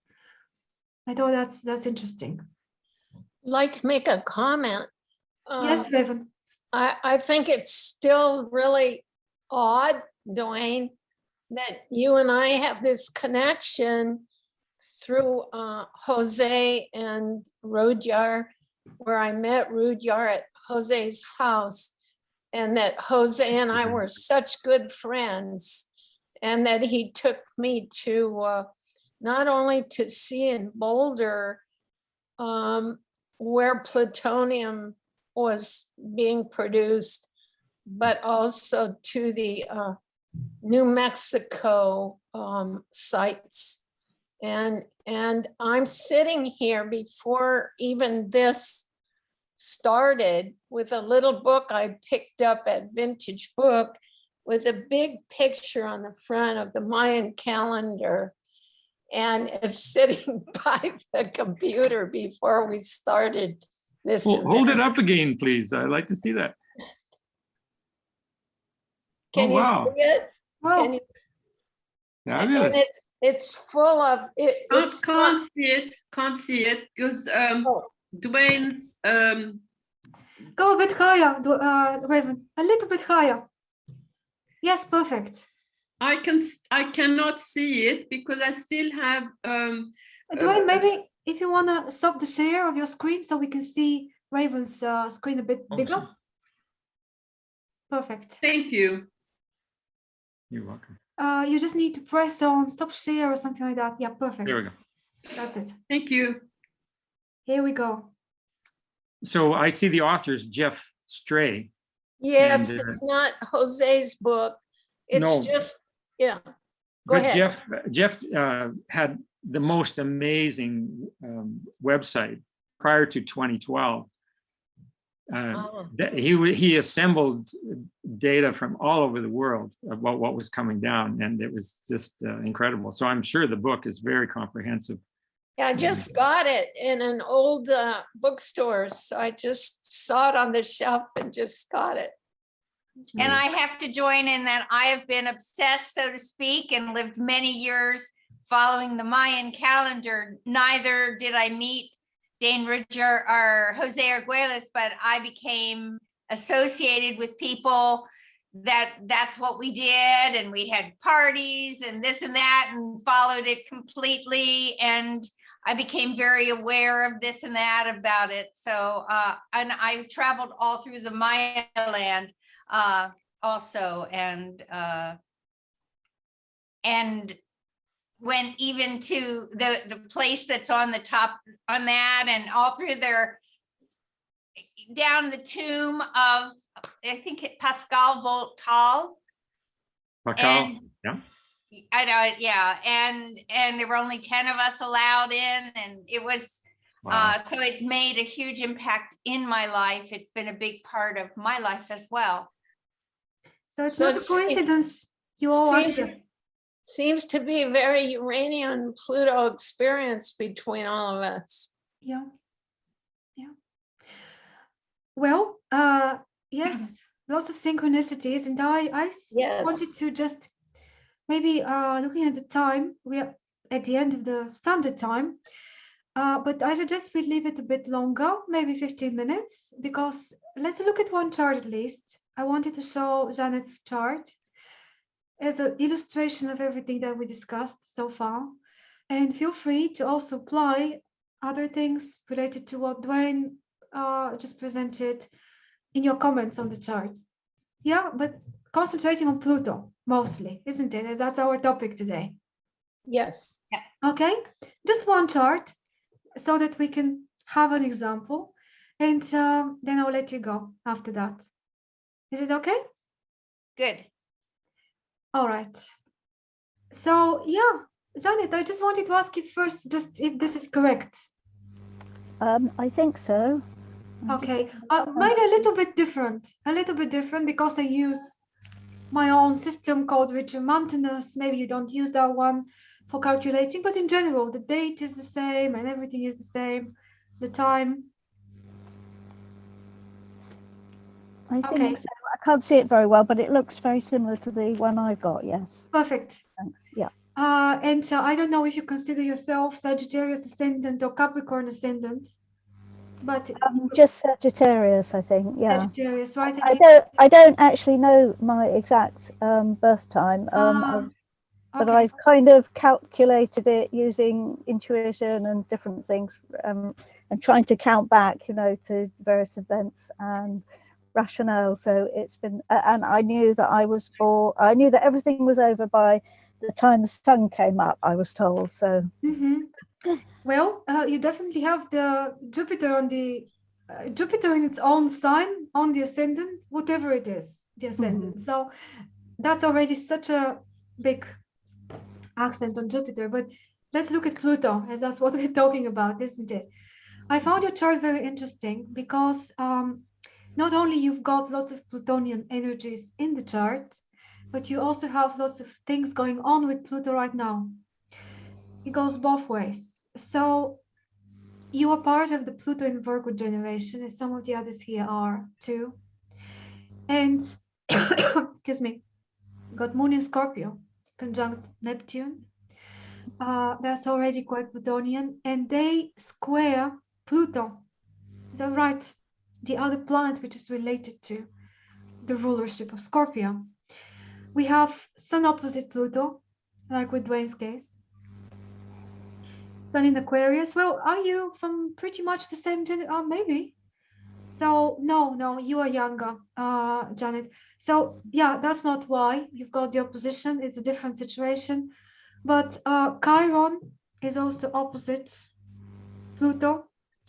I thought that's that's interesting. Like make a comment. yes, Um, Bevan. I, I think it's still really odd, Dwayne, that you and I have this connection through uh, Jose and Rudhyar, where I met Rudhyar at Jose's house. And that Jose and I were such good friends. And that he took me to uh, not only to see in Boulder, um, where plutonium was being produced, but also to the uh, New Mexico um, sites. And, and I'm sitting here before even this started with a little book I picked up at Vintage Book with a big picture on the front of the Mayan calendar. And it's [LAUGHS] sitting [LAUGHS] by the computer before we started this. Well, hold it up again, please. I'd like to see that. [LAUGHS] Can Oh, you wow. see it? Wow. Can you- And Fabulous. it's, it's full of, it- Can't, can't see it, can't see it, because um, Oh. Dwayne's, um, Go a bit higher, Dw- uh, Raven, a little bit higher. Yes, perfect. I can, I cannot see it because I still have, um, Dwayne, uh, maybe if you want to stop the share of your screen so we can see Raven's uh, screen a bit bigger. Perfect. thank you. You're welcome. Uh, you just need to press on stop share or something like that. Yeah, perfect. There we go. That's it. Thank you. Here we go. So I see the author's Geoff Stray. Yes, And, uh, it's not Jose's book. No. It's just, yeah. Go But ahead. Geoff, Geoff uh, had the most amazing um, website prior to 2012. Uh, Oh. that he he assembled data from all over the world about what was coming down, and it was just uh, incredible. So I'm sure the book is very comprehensive. Yeah, I just got it in an old uh, bookstore. So I just saw it on the shelf and just got it. And I have to join in that I have been obsessed, so to speak, and lived many years following the Mayan calendar. Neither did I meet Dane Rudhyar or Jose Arguelles, but I became associated with people that that's what we did. And we had parties and this and that and followed it completely. And I became very aware of this and that about it. So, uh, and I traveled all through the Maya land uh, also, and, uh, and went even to the, the place that's on the top on that and all through there, down the tomb of, I think it Pakal Votan. Raquel, And yeah. I know, yeah, and, and there were only ten of us allowed in, and it was, wow. uh, so it's made a huge impact in my life. It's been a big part of my life as well. So it's So not a coincidence you all are Seems- here. Seems to be a very Uranian Pluto experience between all of us. Yeah. Yeah. Well, uh, yes, lots of synchronicities and I, wanted Yes. to just maybe uh, looking at the time, we are at the end of the standard time. Uh, but I suggest we leave it a bit longer, maybe 15 minutes, because let's look at one chart at least. I wanted to show Janet's chart as an illustration of everything that we discussed so far. And feel free to also apply other things related to what Dwayne uh, just presented in your comments on the chart. Yeah, but concentrating on Pluto mostly, isn't it? That's our topic today. Yes. Okay, just one chart so that we can have an example. And um, then I'll let you go after that. Is it okay? Good. All right. So yeah, Janet, I just wanted to ask you first, just if this is correct. Um, I think so. I'm just- Okay, uh, maybe a little bit different, a little bit different because I use my own system called Regiomontanus. Maybe you don't use that one for calculating, but in general, the date is the same and everything is the same, the time. I okay. think so. I can't see it very well, but it looks very similar to the one I've got. Yes, Perfect. thanks. Yeah. Uh, and uh, I don't know if you consider yourself Sagittarius ascendant or Capricorn ascendant, but Um, just Sagittarius, I think. Yeah. Sagittarius, right? I don't. I don't actually know my exact um, birth time. Um, I've- but okay. I've kind of calculated it using intuition and different things, um, and trying to count back, you know, to various events and rationale. So it's been, and I knew that I was born. I knew that everything was over by the time the sun came up. I was told. So Mhm. Well, uh, you definitely have the Jupiter on the uh, Jupiter in its own sign on the ascendant, whatever it is, the ascendant. So that's already such a big accent on Jupiter. But let's look at Pluto, as that's what [LAUGHS] we're talking about, isn't it? I found your chart very interesting because um, not only you've got lots of Plutonian energies in the chart, but you also have lots of things going on with Pluto right now. It goes both ways. So you are part of the Pluto in Virgo generation, as some of the others here are too. And [COUGHS] excuse me, got Moon in Scorpio, conjunct Neptune. Uh, that's already quite Plutonian, and they square Pluto. Is that right? The other planet which is related to the rulership of Scorpio. We have Sun opposite Pluto, like with Dwayne's case. Sun in Aquarius. Well, are you from pretty much the same gender? Oh, maybe. So no, no, you are younger, uh, Janet. So yeah, that's not why you've got the opposition. It's a different situation. But uh, Chiron is also opposite Pluto.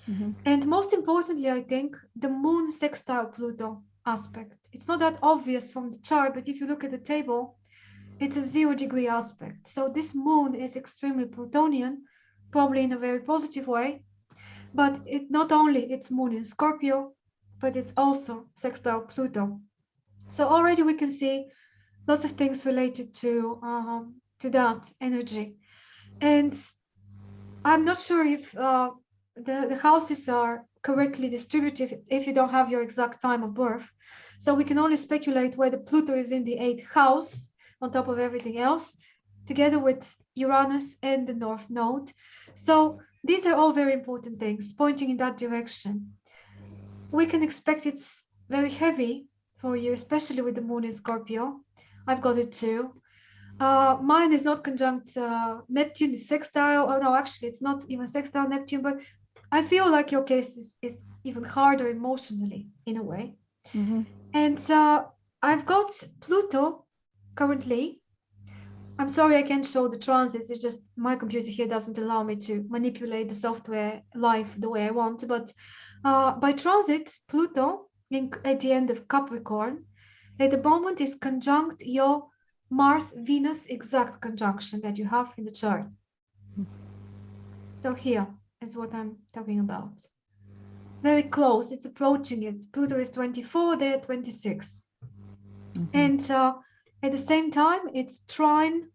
Mhm. And most importantly, I think the moon sextile Pluto aspect. It's not that obvious from the chart, but if you look at the table, it's a zero degree aspect. So this moon is extremely Plutonian, probably in a very positive way. But it not only it's moon in Scorpio, but it's also sextile Pluto. So already we can see lots of things related to um, to that energy. And I'm not sure if uh, the, the houses are correctly distributed if you don't have your exact time of birth. So we can only speculate whether Pluto is in the eighth house on top of everything else, together with Uranus and the North Node. So these are all very important things pointing in that direction. We can expect it's very heavy for you, especially with the moon in Scorpio. I've got it too. Uh, mine is not conjunct uh, Neptune, it's sextile. Oh no, actually, it's not even sextile Neptune, but I feel like your case is, is even harder emotionally in a way. Mhm. And uh, I've got Pluto currently. I'm sorry I can't show the transits. It's just my computer here doesn't allow me to manipulate the software live the way I want. But uh, by transit, Pluto in, at the end of Capricorn at the moment is conjunct your Mars Venus exact conjunction that you have in the chart. So here is what I'm talking about. Very close, it's approaching it. Pluto is 24, they're 26. And uh, at the same time, it's trine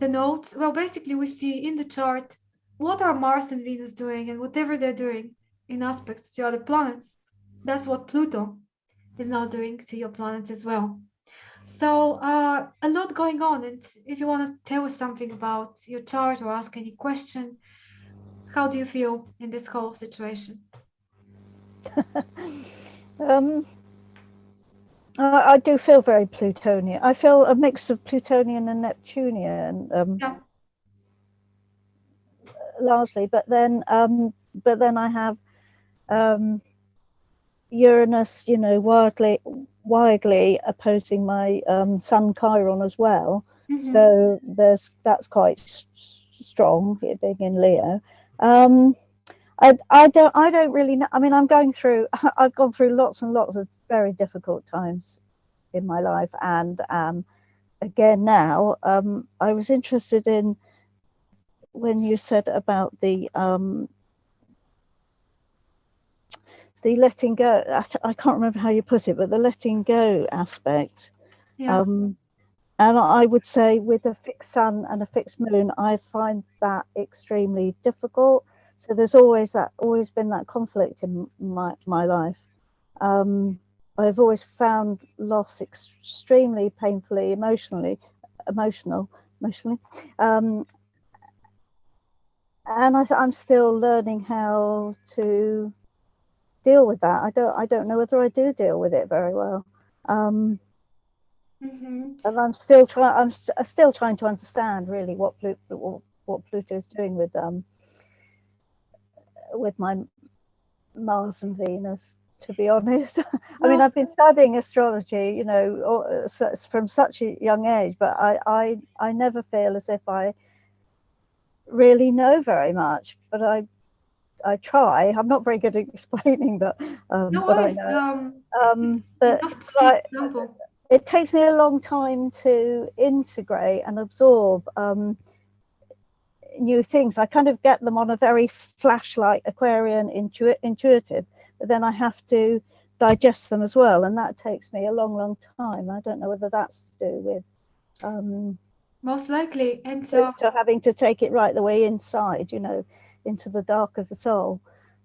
the nodes. Well, basically, we see in the chart what are Mars and Venus doing, and whatever they're doing in aspects to other planets, that's what Pluto is now doing to your planets as well. So uh, a lot going on. And if you want to tell us something about your chart or ask any question, how do you feel in this whole situation? [LAUGHS] Um, I, I do feel very Plutonian. I feel a mix of Plutonian and Neptunian, um, Yeah. largely. But then, um, but then I have um, Uranus, you know, wildly, wildly opposing my um, Sun Chiron as well. Mhm. So there's that's quite strong, being in Leo. Um, I, I don't I don't really know. I mean, I'm going through. [LAUGHS] I've gone through lots and lots of very difficult times in my life, and um, again now, um, I was interested in when you said about the um, the letting go. I, I can't remember how you put it, but the letting go aspect. Yeah. Um, and I would say with a fixed sun and a fixed moon, I find that extremely difficult. So there's always that, always been that conflict in my, my life. Um, I've always found loss extremely painfully, emotionally, emotional, emotionally. Um, and I, I'm still learning how to deal with that. I don't, I don't know whether I do deal with it very well. Um, Mhm. and I'm still trying. I'm st- I'm still trying to understand really what Pluto, what, what Pluto is doing with um with my Mars and Venus. To be honest, [LAUGHS] I mean I've been studying astrology, you know, from such a young age, but I I I never feel as if I really know very much, but I I try. I'm not very good at [LAUGHS] explaining, but um, No but I know. Um, Um, but love to I- example. It takes me a long time to integrate and absorb um, new things. I kind of get them on a very flashlight Aquarian intu- intuitive, but then I have to digest them as well, and that takes me a long, long time. I don't know whether that's to do with um, Most likely. And uh, to having to take it right the way inside, you know, into the dark of the soul.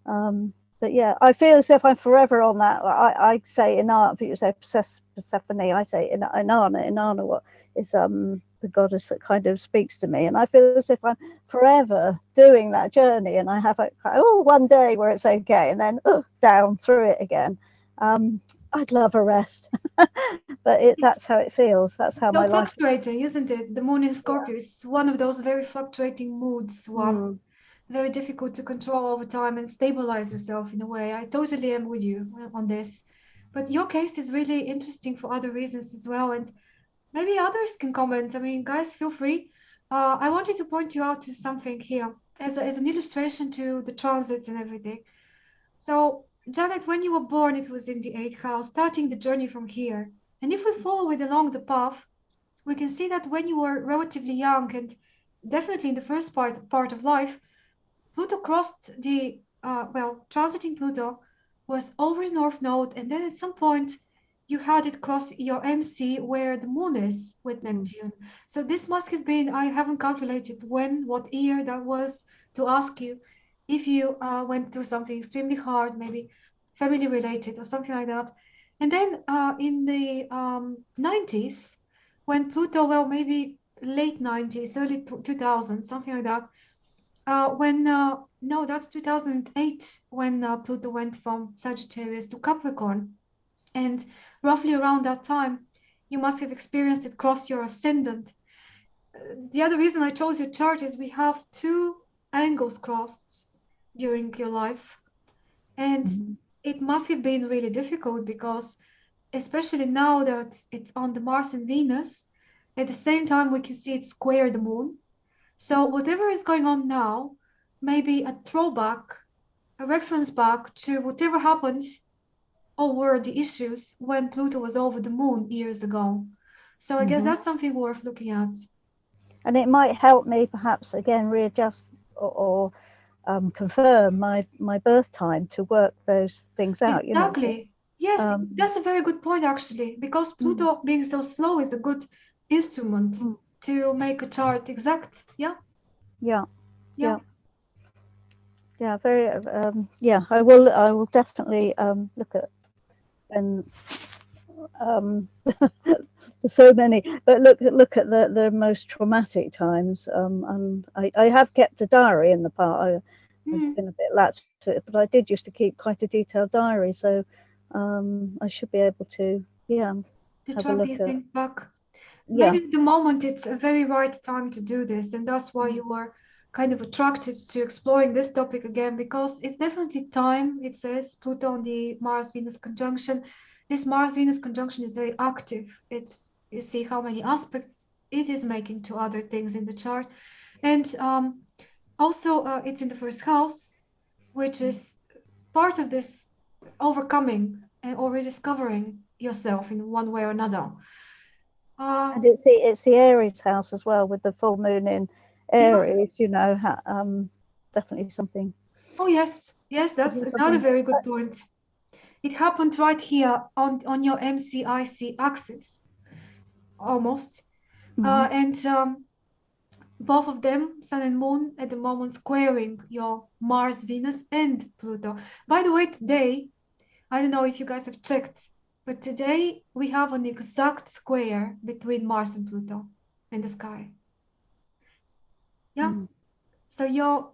Um, but yeah, I feel as if I'm forever on that. I, I say Inanna, people say Persephone, I say Ina- Inanna, Inanna, what is um the goddess that kind of speaks to me. And I feel as if I'm forever doing that journey. And I have a, oh, one day where it's okay, and then oh, down through it again. Um, I'd love a rest, [LAUGHS] but it, that's how it feels. That's how so my life. fluctuating, isn't it? The moon in Scorpio is one of those very fluctuating moods, one Mm. Very difficult to control over time and stabilize yourself in a way. I totally am with you on this. But your case is really interesting for other reasons as well. And maybe others can comment. I mean, guys, feel free. Uh, I wanted to point you out to something here as, a, as an illustration to the transits and everything. So, Janet, when you were born, it was in the eighth house, starting the journey from here. And if we follow it along the path, we can see that when you were relatively young and definitely in the first part part of life, Pluto crossed the uh, well, transiting Pluto was over the North Node, and then at some point you had it cross your MC where the Moon is with Neptune. So this must have been I haven't calculated when, what year that was to ask you if you uh, went through something extremely hard, maybe family related or something like that. And then uh, in the um, 90s, when Pluto, well, maybe late 90s, early 2000s, something like that, uh, when, uh, no, that's 2008, when uh, Pluto went from Sagittarius to Capricorn. And roughly around that time, you must have experienced it cross your ascendant. The other reason I chose your chart is we have two angles crossed during your life. And Mhm. it must have been really difficult because, especially now that it's on the Mars and Venus, at the same time we can see it square the moon. So whatever is going on now may be a throwback, a reference back to whatever happened or were the issues when Pluto was over the moon years ago. So I guess Mhm. that's something worth looking at. and it might help me perhaps again readjust or, or um, confirm my my birth time to work those things out. You know, Exactly. Yes, um, that's a very good point actually, because Pluto being so slow is a good instrument Mm. To make a chart exact. Yeah. yeah, Yeah. yeah. Very. Um, yeah, I will. I will definitely um, look at and um, [LAUGHS] there's so many. But look look at the the most traumatic times. Um, and I I have kept a diary in the past. I, Mm. I've been a bit lax to it, but I did used to keep quite a detailed diary, so um, I should be able to, yeah, to have a look these at- things back. Yeah, Maybe at the moment it's a very right time to do this, and that's why Mm. you were kind of attracted to exploring this topic again, because it's definitely time. It says Pluto on the Mars-Venus conjunction. This Mars-Venus conjunction is very active. It's you see how many aspects it is making to other things in the chart, and um, also uh, it's in the first house, which is part of this overcoming and or rediscovering yourself in one way or another. Uh, and it's the it's the Aries house as well with the full moon in. Aries. You know, um, definitely something. Oh yes, yes, that's Something- another very good point. It happened right here on on your MCIC axis, almost. Mhm. Uh, and um, both of them, Sun and Moon, at the moment squaring your Mars, Venus, and Pluto. By the way, today, I don't know if you guys have checked, but today we have an exact square between Mars and Pluto in the sky. Yeah. Mm. So your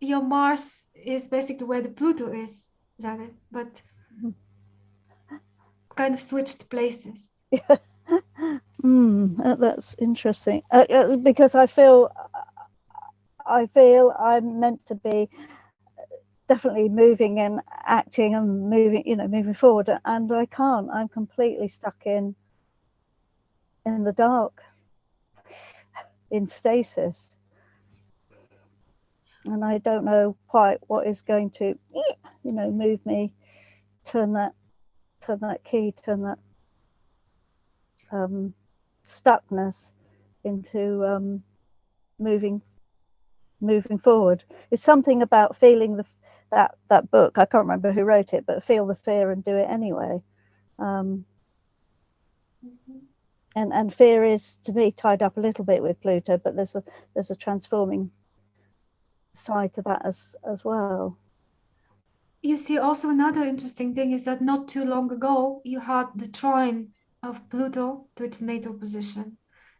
your Mars is basically where the Pluto is, Janet, but [LAUGHS] kind of switched places. [LAUGHS] Mm, that's interesting uh, uh, because I feel I feel I'm meant to be definitely moving and acting and moving, you know, moving forward, and I can't. I'm completely stuck in in the dark, in stasis. and I don't know quite what is going to, you know, move me, turn that, turn that key, turn that um, stuckness into um, moving, moving forward. It's something about feeling the that that book. I can't remember who wrote it, but feel the fear and do it anyway. Um, and and fear is to me tied up a little bit with Pluto, but there's a there's a transforming side to that as as well. You see, also another interesting thing is that not too long ago, you had the trine of Pluto to its natal position.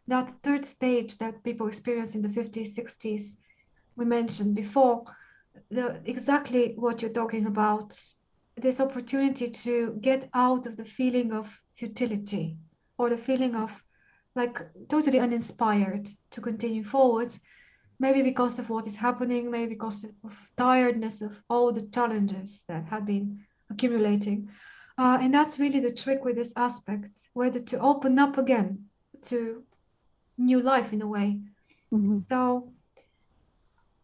That third stage that people experience in the 50s, 60s, we mentioned before, the, exactly what you're talking about, this opportunity to get out of the feeling of futility or the feeling of like totally uninspired to continue forward, maybe because of what is happening, maybe because of tiredness of all the challenges that have been accumulating. Uh, and that's really the trick with this aspect, whether to open up again to new life in a way. Mhm. So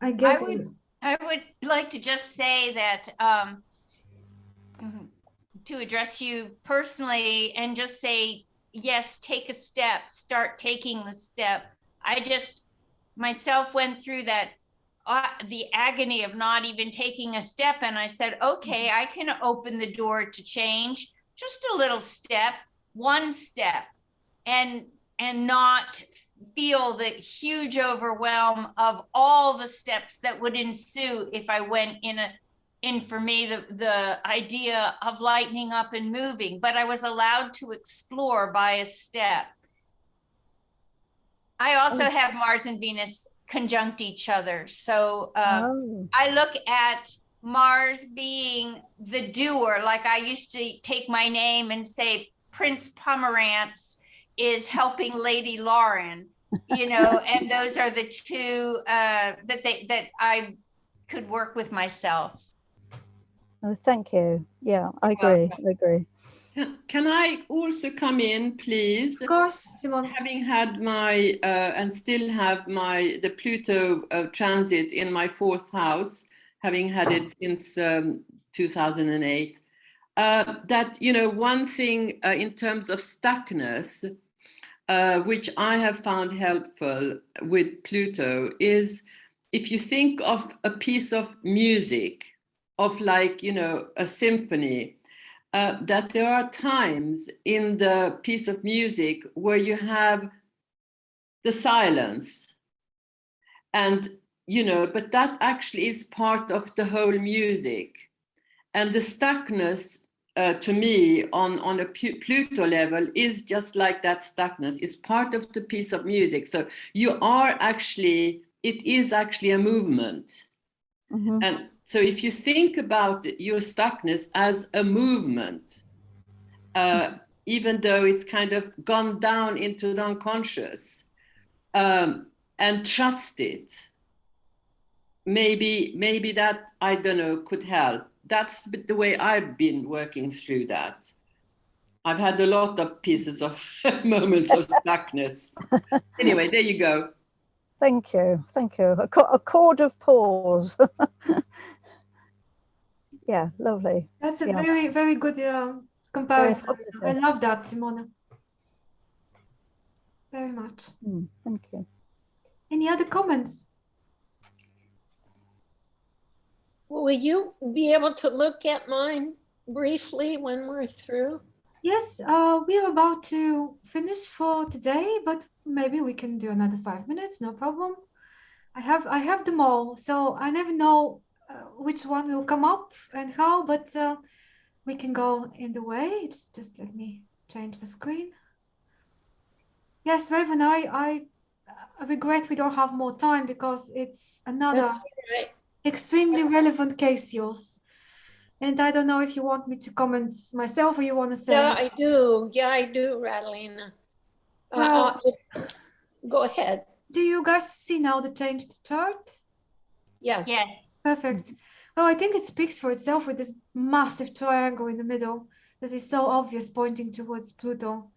I guess would- I would like to just say that um, mhm, to address you personally and just say, yes, take a step, start taking the step. I just myself went through that uh, the agony of not even taking a step and I said, okay, I can open the door to change just a little step, one step and and not feel the huge overwhelm of all the steps that would ensue if I went in a in for me the the idea of lightening up and moving, but I was allowed to explore by a step. I also Oh. have Mars and Venus conjunct each other, so uh, oh, I look at Mars being the doer, like I used to take my name and say Prince Pomerantz is helping Lady Lauren, you know, and those are the two uh, that they that I could work with myself. oh, thank you. Yeah, I You're agree. I agree. Can, can I also come in, please? of course, Simone. Having had my uh, and still have my the Pluto uh, transit in my fourth house, having had it since um, 2008, uh, that you know one thing uh, in terms of stuckness, uh, which I have found helpful with Pluto is if you think of a piece of music, of like you know a symphony, uh, that there are times in the piece of music where you have the silence. And you know but that actually is part of the whole music. And the stuckness uh, to me on on a pluto level is just like that stuckness It's part of the piece of music so you are actually it is actually a movement Mhm. and so if you think about your stuckness as a movement, uh, even though it's kind of gone down into the unconscious, um, and trust it, maybe maybe that I don't know could help. That's the the way I've been working through that. I've had a lot of pieces of [LAUGHS] moments of stuckness. [LAUGHS] Anyway, there you go. Thank you. Thank you. A, co- a chord of pause. [LAUGHS] yeah, lovely. That's a Yeah. very, very good uh, comparison. I love that, Simona. Very much. Mm, thank you. Any other comments? Will you be able to look at mine briefly when we're through? Yes, uh, we are about to finish for today, but maybe we can do another five minutes, no problem. I have I have them all, so I never know uh, which one will come up and how, but uh, we can go in the way. Just just let me change the screen. Yes, Raven, I I, I regret we don't have more time because it's another Right. Extremely relevant case yours. And I don't know if you want me to comment myself or you want to say. Yeah, I do. Yeah, I do, Radalina. Uh, Well- uh, Go ahead. Do you guys see now the changed chart? Yes. Yes. Perfect. Well, I think it speaks for itself with this massive triangle in the middle that is so obvious, pointing towards Pluto,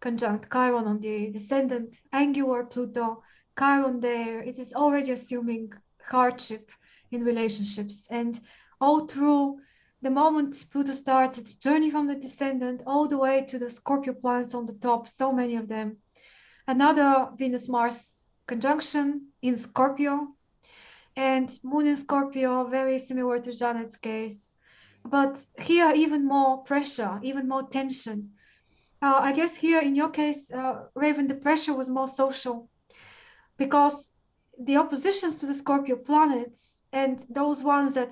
conjunct Chiron on the descendant, angular Pluto, Chiron there. It is already assuming hardship in relationships. And all through the moment Pluto starts its journey from the descendant all the way to the Scorpio planets on the top, so many of them. Another Venus Mars conjunction in Scorpio, and Moon in Scorpio, very similar to Janet's case. But here, even more pressure, even more tension. Uh, I guess here in your case, uh, Raven, the pressure was more social because the oppositions to the Scorpio planets and those ones that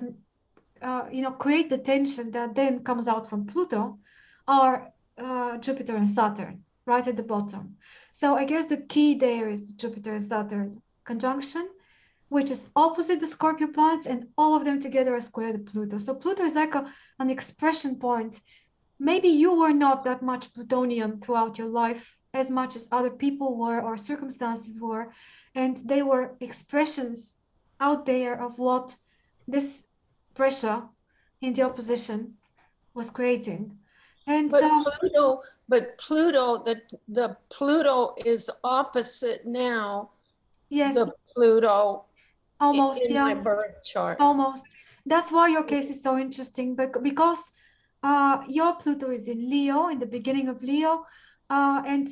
uh, you know create the tension that then comes out from Pluto are uh, Jupiter and Saturn right at the bottom. So I guess the key there is Jupiter and Saturn conjunction, which is opposite the Scorpio points, and all of them together are square to Pluto. So Pluto is like a, an expression point. Maybe you were not that much Plutonian throughout your life as much as other people were or circumstances were, and they were expressions out there of what this pressure in the opposition was creating. And But so, Pluto, but Pluto, the, the Pluto is opposite now, yes, the Pluto almost, in my yeah. birth chart. Almost. That's why your case is so interesting, but because uh, your Pluto is in Leo, in the beginning of Leo, uh, and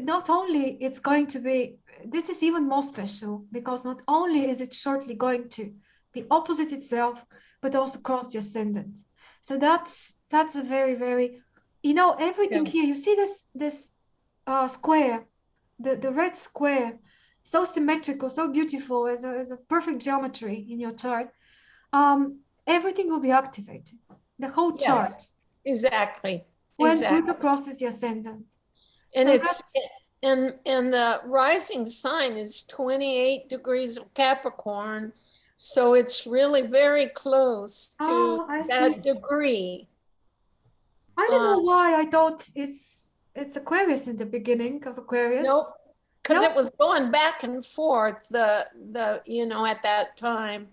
not only it's going to be, this is even more special because not only is it shortly going to be opposite itself, but also cross the ascendant. So that's that's a very very, you know, everything Yeah. here. You see this this uh, square, the the red square, so symmetrical, so beautiful as a as a perfect geometry in your chart um, everything will be activated. The whole chart Yes, exactly, when exactly. Pluto crosses the ascendant. And So it's, and, and the rising sign is 28 degrees of Capricorn. So it's really very close Oh, to I see. that degree. I don't know Um, why I thought it's it's Aquarius in the beginning of Aquarius. Nope, because Nope. it was going back and forth, the, the, you know, at that time.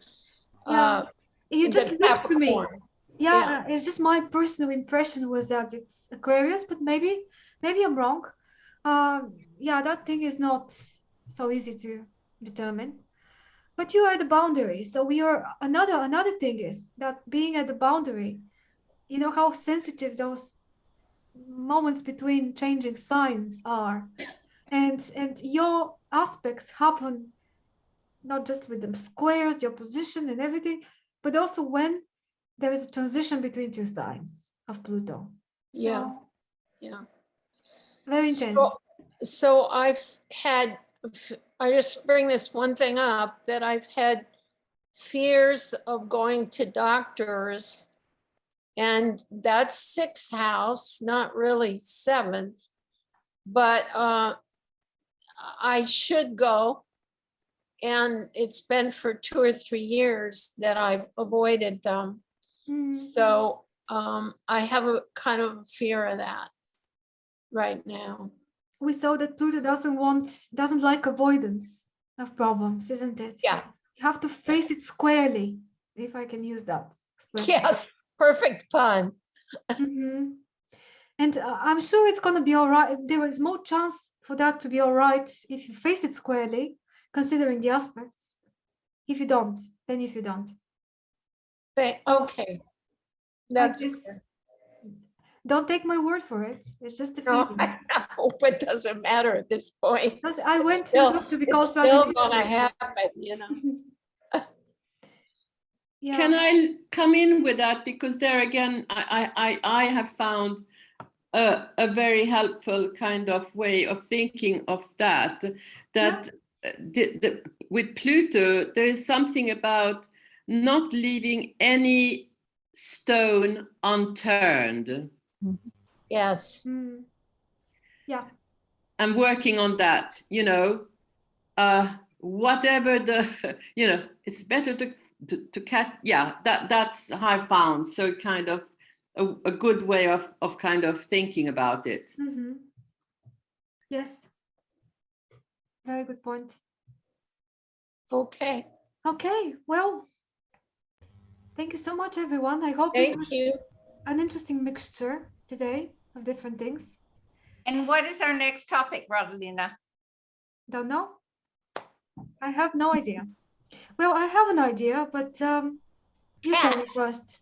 Yeah, uh, You just looked to me. Capricorn. Yeah, yeah. uh, it's just my personal impression was that it's Aquarius, but maybe maybe I'm wrong. Um, yeah, that thing is not so easy to determine. But you are the boundary. So we are another another thing is that being at the boundary, you know how sensitive those moments between changing signs are. And and your aspects happen not just with the squares, the opposition and everything, but also when there is a transition between two signs of Pluto. Yeah, So, yeah. Very intense. So, so I've had, I just bring this one thing up, that I've had fears of going to doctors. And that's sixth house, not really seventh. But uh, I should go. And it's been for two or three years that I've avoided them. Mm, So um, I have a kind of fear of that right now. we saw that Pluto doesn't want, doesn't like avoidance of problems, isn't it? Yeah. You have to face it squarely, if I can use that expression. Yes, perfect pun. Mhm. And uh, I'm sure it's going to be all right. There is more chance for that to be all right if you face it squarely, considering the aspects. If you don't, then if you don't. Th- Okay. That's. Don't take my word for it. It's just a no. I [LAUGHS] hope it doesn't matter at this point. Because I went to still- Dr. It's Because still gonna happen, you know? [LAUGHS] Yeah. Can I come in with that? Because there again, I, I, I I have found a, a very helpful kind of way of thinking of that. That uh, the, the, with Pluto, there is something about not leaving any stone unturned Yes, Mm. and working on that, you know, uh, whatever the, [LAUGHS] you know, it's better to, to, to catch, yeah, that, that's how I found. So kind of a, a good way of, of kind of thinking about it. Mm -hmm. Yes. Very good point. okay, Okay, well, thank you so much, everyone. I hope it thank was you. An interesting mixture today of different things. And what is our next topic, Radalina? Don't know. I have no idea. Well, I have an idea, but um, you tell me first.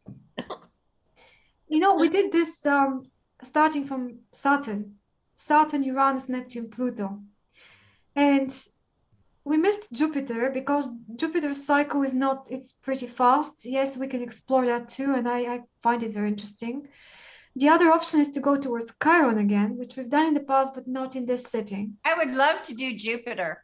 You know, we did this um, starting from Saturn, Saturn, Uranus, Neptune, Pluto. And we missed Jupiter because Jupiter's cycle is not, it's pretty fast. Yes, we can explore that too, and I, I find it very interesting. The other option is to go towards Chiron again, which we've done in the past, but not in this setting. I would love to do Jupiter.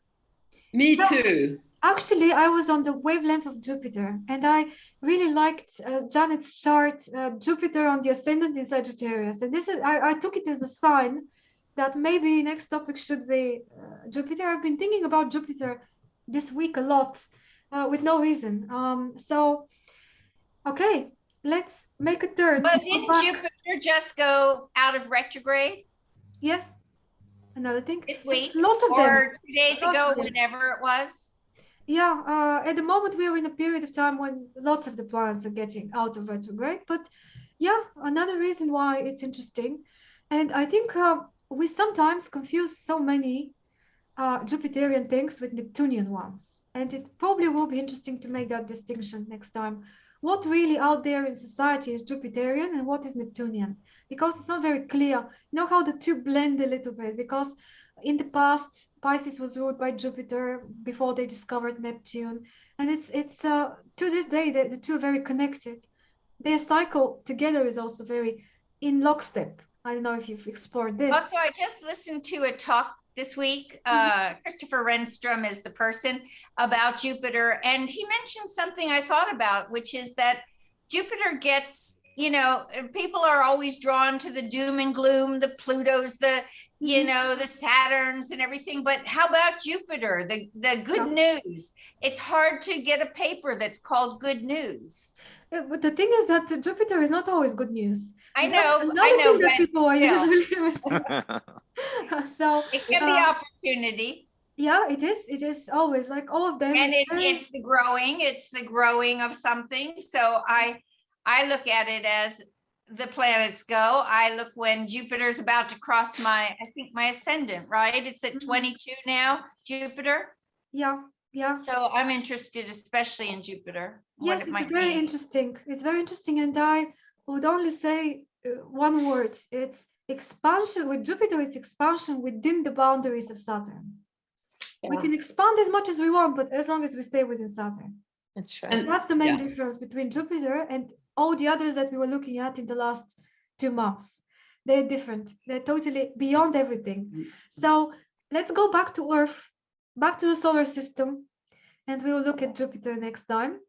Me No. too. Actually, I was on the wavelength of Jupiter, and I really liked uh, Janet's chart, uh, Jupiter on the ascendant in Sagittarius. And this is, I, I took it as a sign that maybe next topic should be uh, Jupiter. I've been thinking about Jupiter this week a lot uh, with no reason. Um, so, okay, let's make a turn. But didn't back. Jupiter just go out of retrograde Yes, another thing. this week? Lots of them. Or two days Lots ago, whenever it was? Yeah, uh, at the moment we are in a period of time when lots of the planets are getting out of retrograde. But yeah, another reason why it's interesting. And I think uh, we sometimes confuse so many uh, Jupiterian things with Neptunian ones. And it probably will be interesting to make that distinction next time. What really out there in society is Jupiterian and what is Neptunian? Because it's not very clear. You know how the two blend a little bit because in the past Pisces was ruled by Jupiter before they discovered Neptune and it's it's uh, to this day the, the two are very connected their cycle together is also very in lockstep I don't know if you've explored this Also, I just listened to a talk this week. Uh, Christopher Renstrom is the person about Jupiter, and he mentioned something I thought about, which is that Jupiter gets, you know, people are always drawn to the doom and gloom, the Plutos, the, you Mhm. know, the Saturns and everything. But how about Jupiter, the the good news? It's hard to get a paper that's called good news. But the thing is that Jupiter is not always good news I That's know, another I know, thing that but people are still. usually [LAUGHS] missing. [LAUGHS] so it can be uh, opportunity. yeah it is it is always like all of them and it's it, it's the growing it's the growing of something so i i look at it as the planets go i look when jupiter's about to cross my i think my ascendant right it's at Mhm. 22 now jupiter yeah yeah so i'm interested especially in jupiter what Yes, it it's might very mean. interesting. It's very interesting, and I would only say uh, one word. It's expansion. With Jupiter, it's expansion within the boundaries of Saturn. We can expand as much as we want, but as long as we stay within Saturn. That's right. And- That's the main yeah. difference between Jupiter and all the others that we were looking at in the last two months. They're different. They're totally beyond everything. Mm. So let's go back to Earth, back to the solar system, and we will look at Jupiter next time.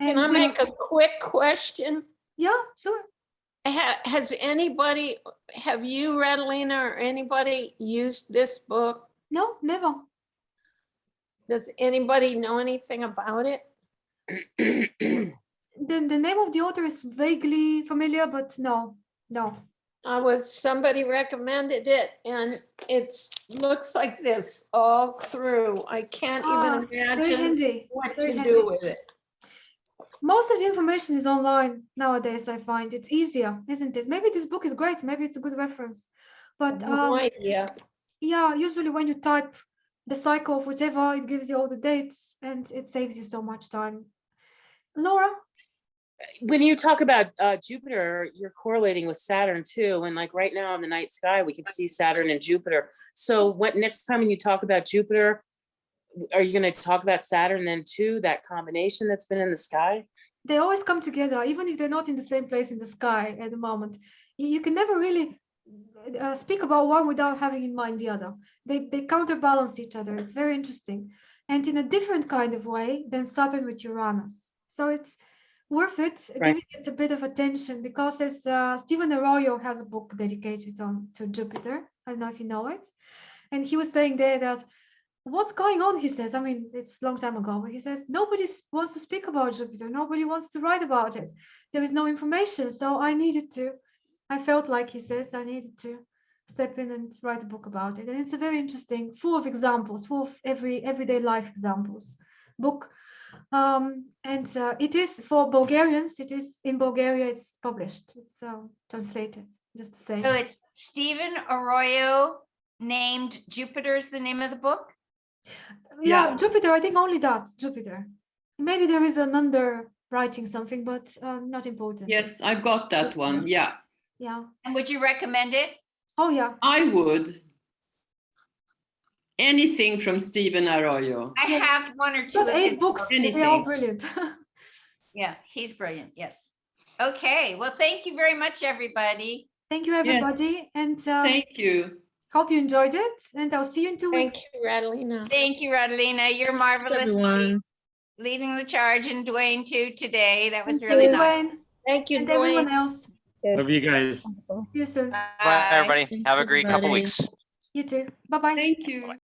Can I make a quick question? Yeah, sure. Ha- Has anybody, have you, Radalina, or anybody used this book? No, never. Does anybody know anything about it? The, the name of the author is vaguely familiar, but no, no. I was, somebody recommended it and it's, looks like this all through. I can't Ah, even Very imagine handy. what very to handy. do with it. Most of the information is online nowadays, I find. It's easier, isn't it? Maybe this book is great. Maybe it's a good reference. But No um, idea. yeah, usually when you type the cycle of whatever, it gives you all the dates and it saves you so much time. Laura? When you talk about uh, Jupiter, you're correlating with Saturn too. And like right now in the night sky, we can see Saturn and Jupiter. So what next time when you talk about Jupiter, are you going to talk about Saturn then too? That combination that's been in the sky? they always come together, even if they're not in the same place in the sky at the moment. You, can never really uh, speak about one without having in mind the other. They, they counterbalance each other. It's very interesting. And in a different kind of way than Saturn with Uranus. So it's worth it. Right. giving it a bit of attention because as uh, Stephen Arroyo has a book dedicated on to Jupiter. I don't know if you know it. And he was saying there that what's going on? He says i mean it's a long time ago but he says nobody wants to speak about jupiter. Nobody wants to write about it. There is no information. So i needed to i felt like he says i needed to step in and write a book about it. And it's a very interesting full of examples full of every everyday life examples. Book um and uh, it is for bulgarians it is in bulgaria it's published it's um, translated just to say so it's stephen arroyo named Jupiter is the name of the book yeah, Yeah. Jupiter. I think only that Jupiter. maybe there is an under writing something, but uh, not important. Yes, I've got that one. Yeah, Yeah. And would you recommend it? Oh, yeah. I would. Anything from Stephen Arroyo. I have one or two. Got of eight his books. They're all brilliant. [LAUGHS] Yeah, he's brilliant. Yes. Okay, well, thank you very much, everybody. Thank you, everybody. Yes. And um, Thank you. hope you enjoyed it. And I'll see you in two Thank weeks. Thank you, Radalina. Thank you, Radalina. You're Thanks, marvelous. everyone. Leading the charge and Dwayne too today. That was Thank really you, nice. Dwayne, Thank you, and everyone Dwayne. else. Love you guys. See you soon. Bye, Bye. everybody. Thanks, Have a great couple weeks. You too. Bye-bye. Thank you.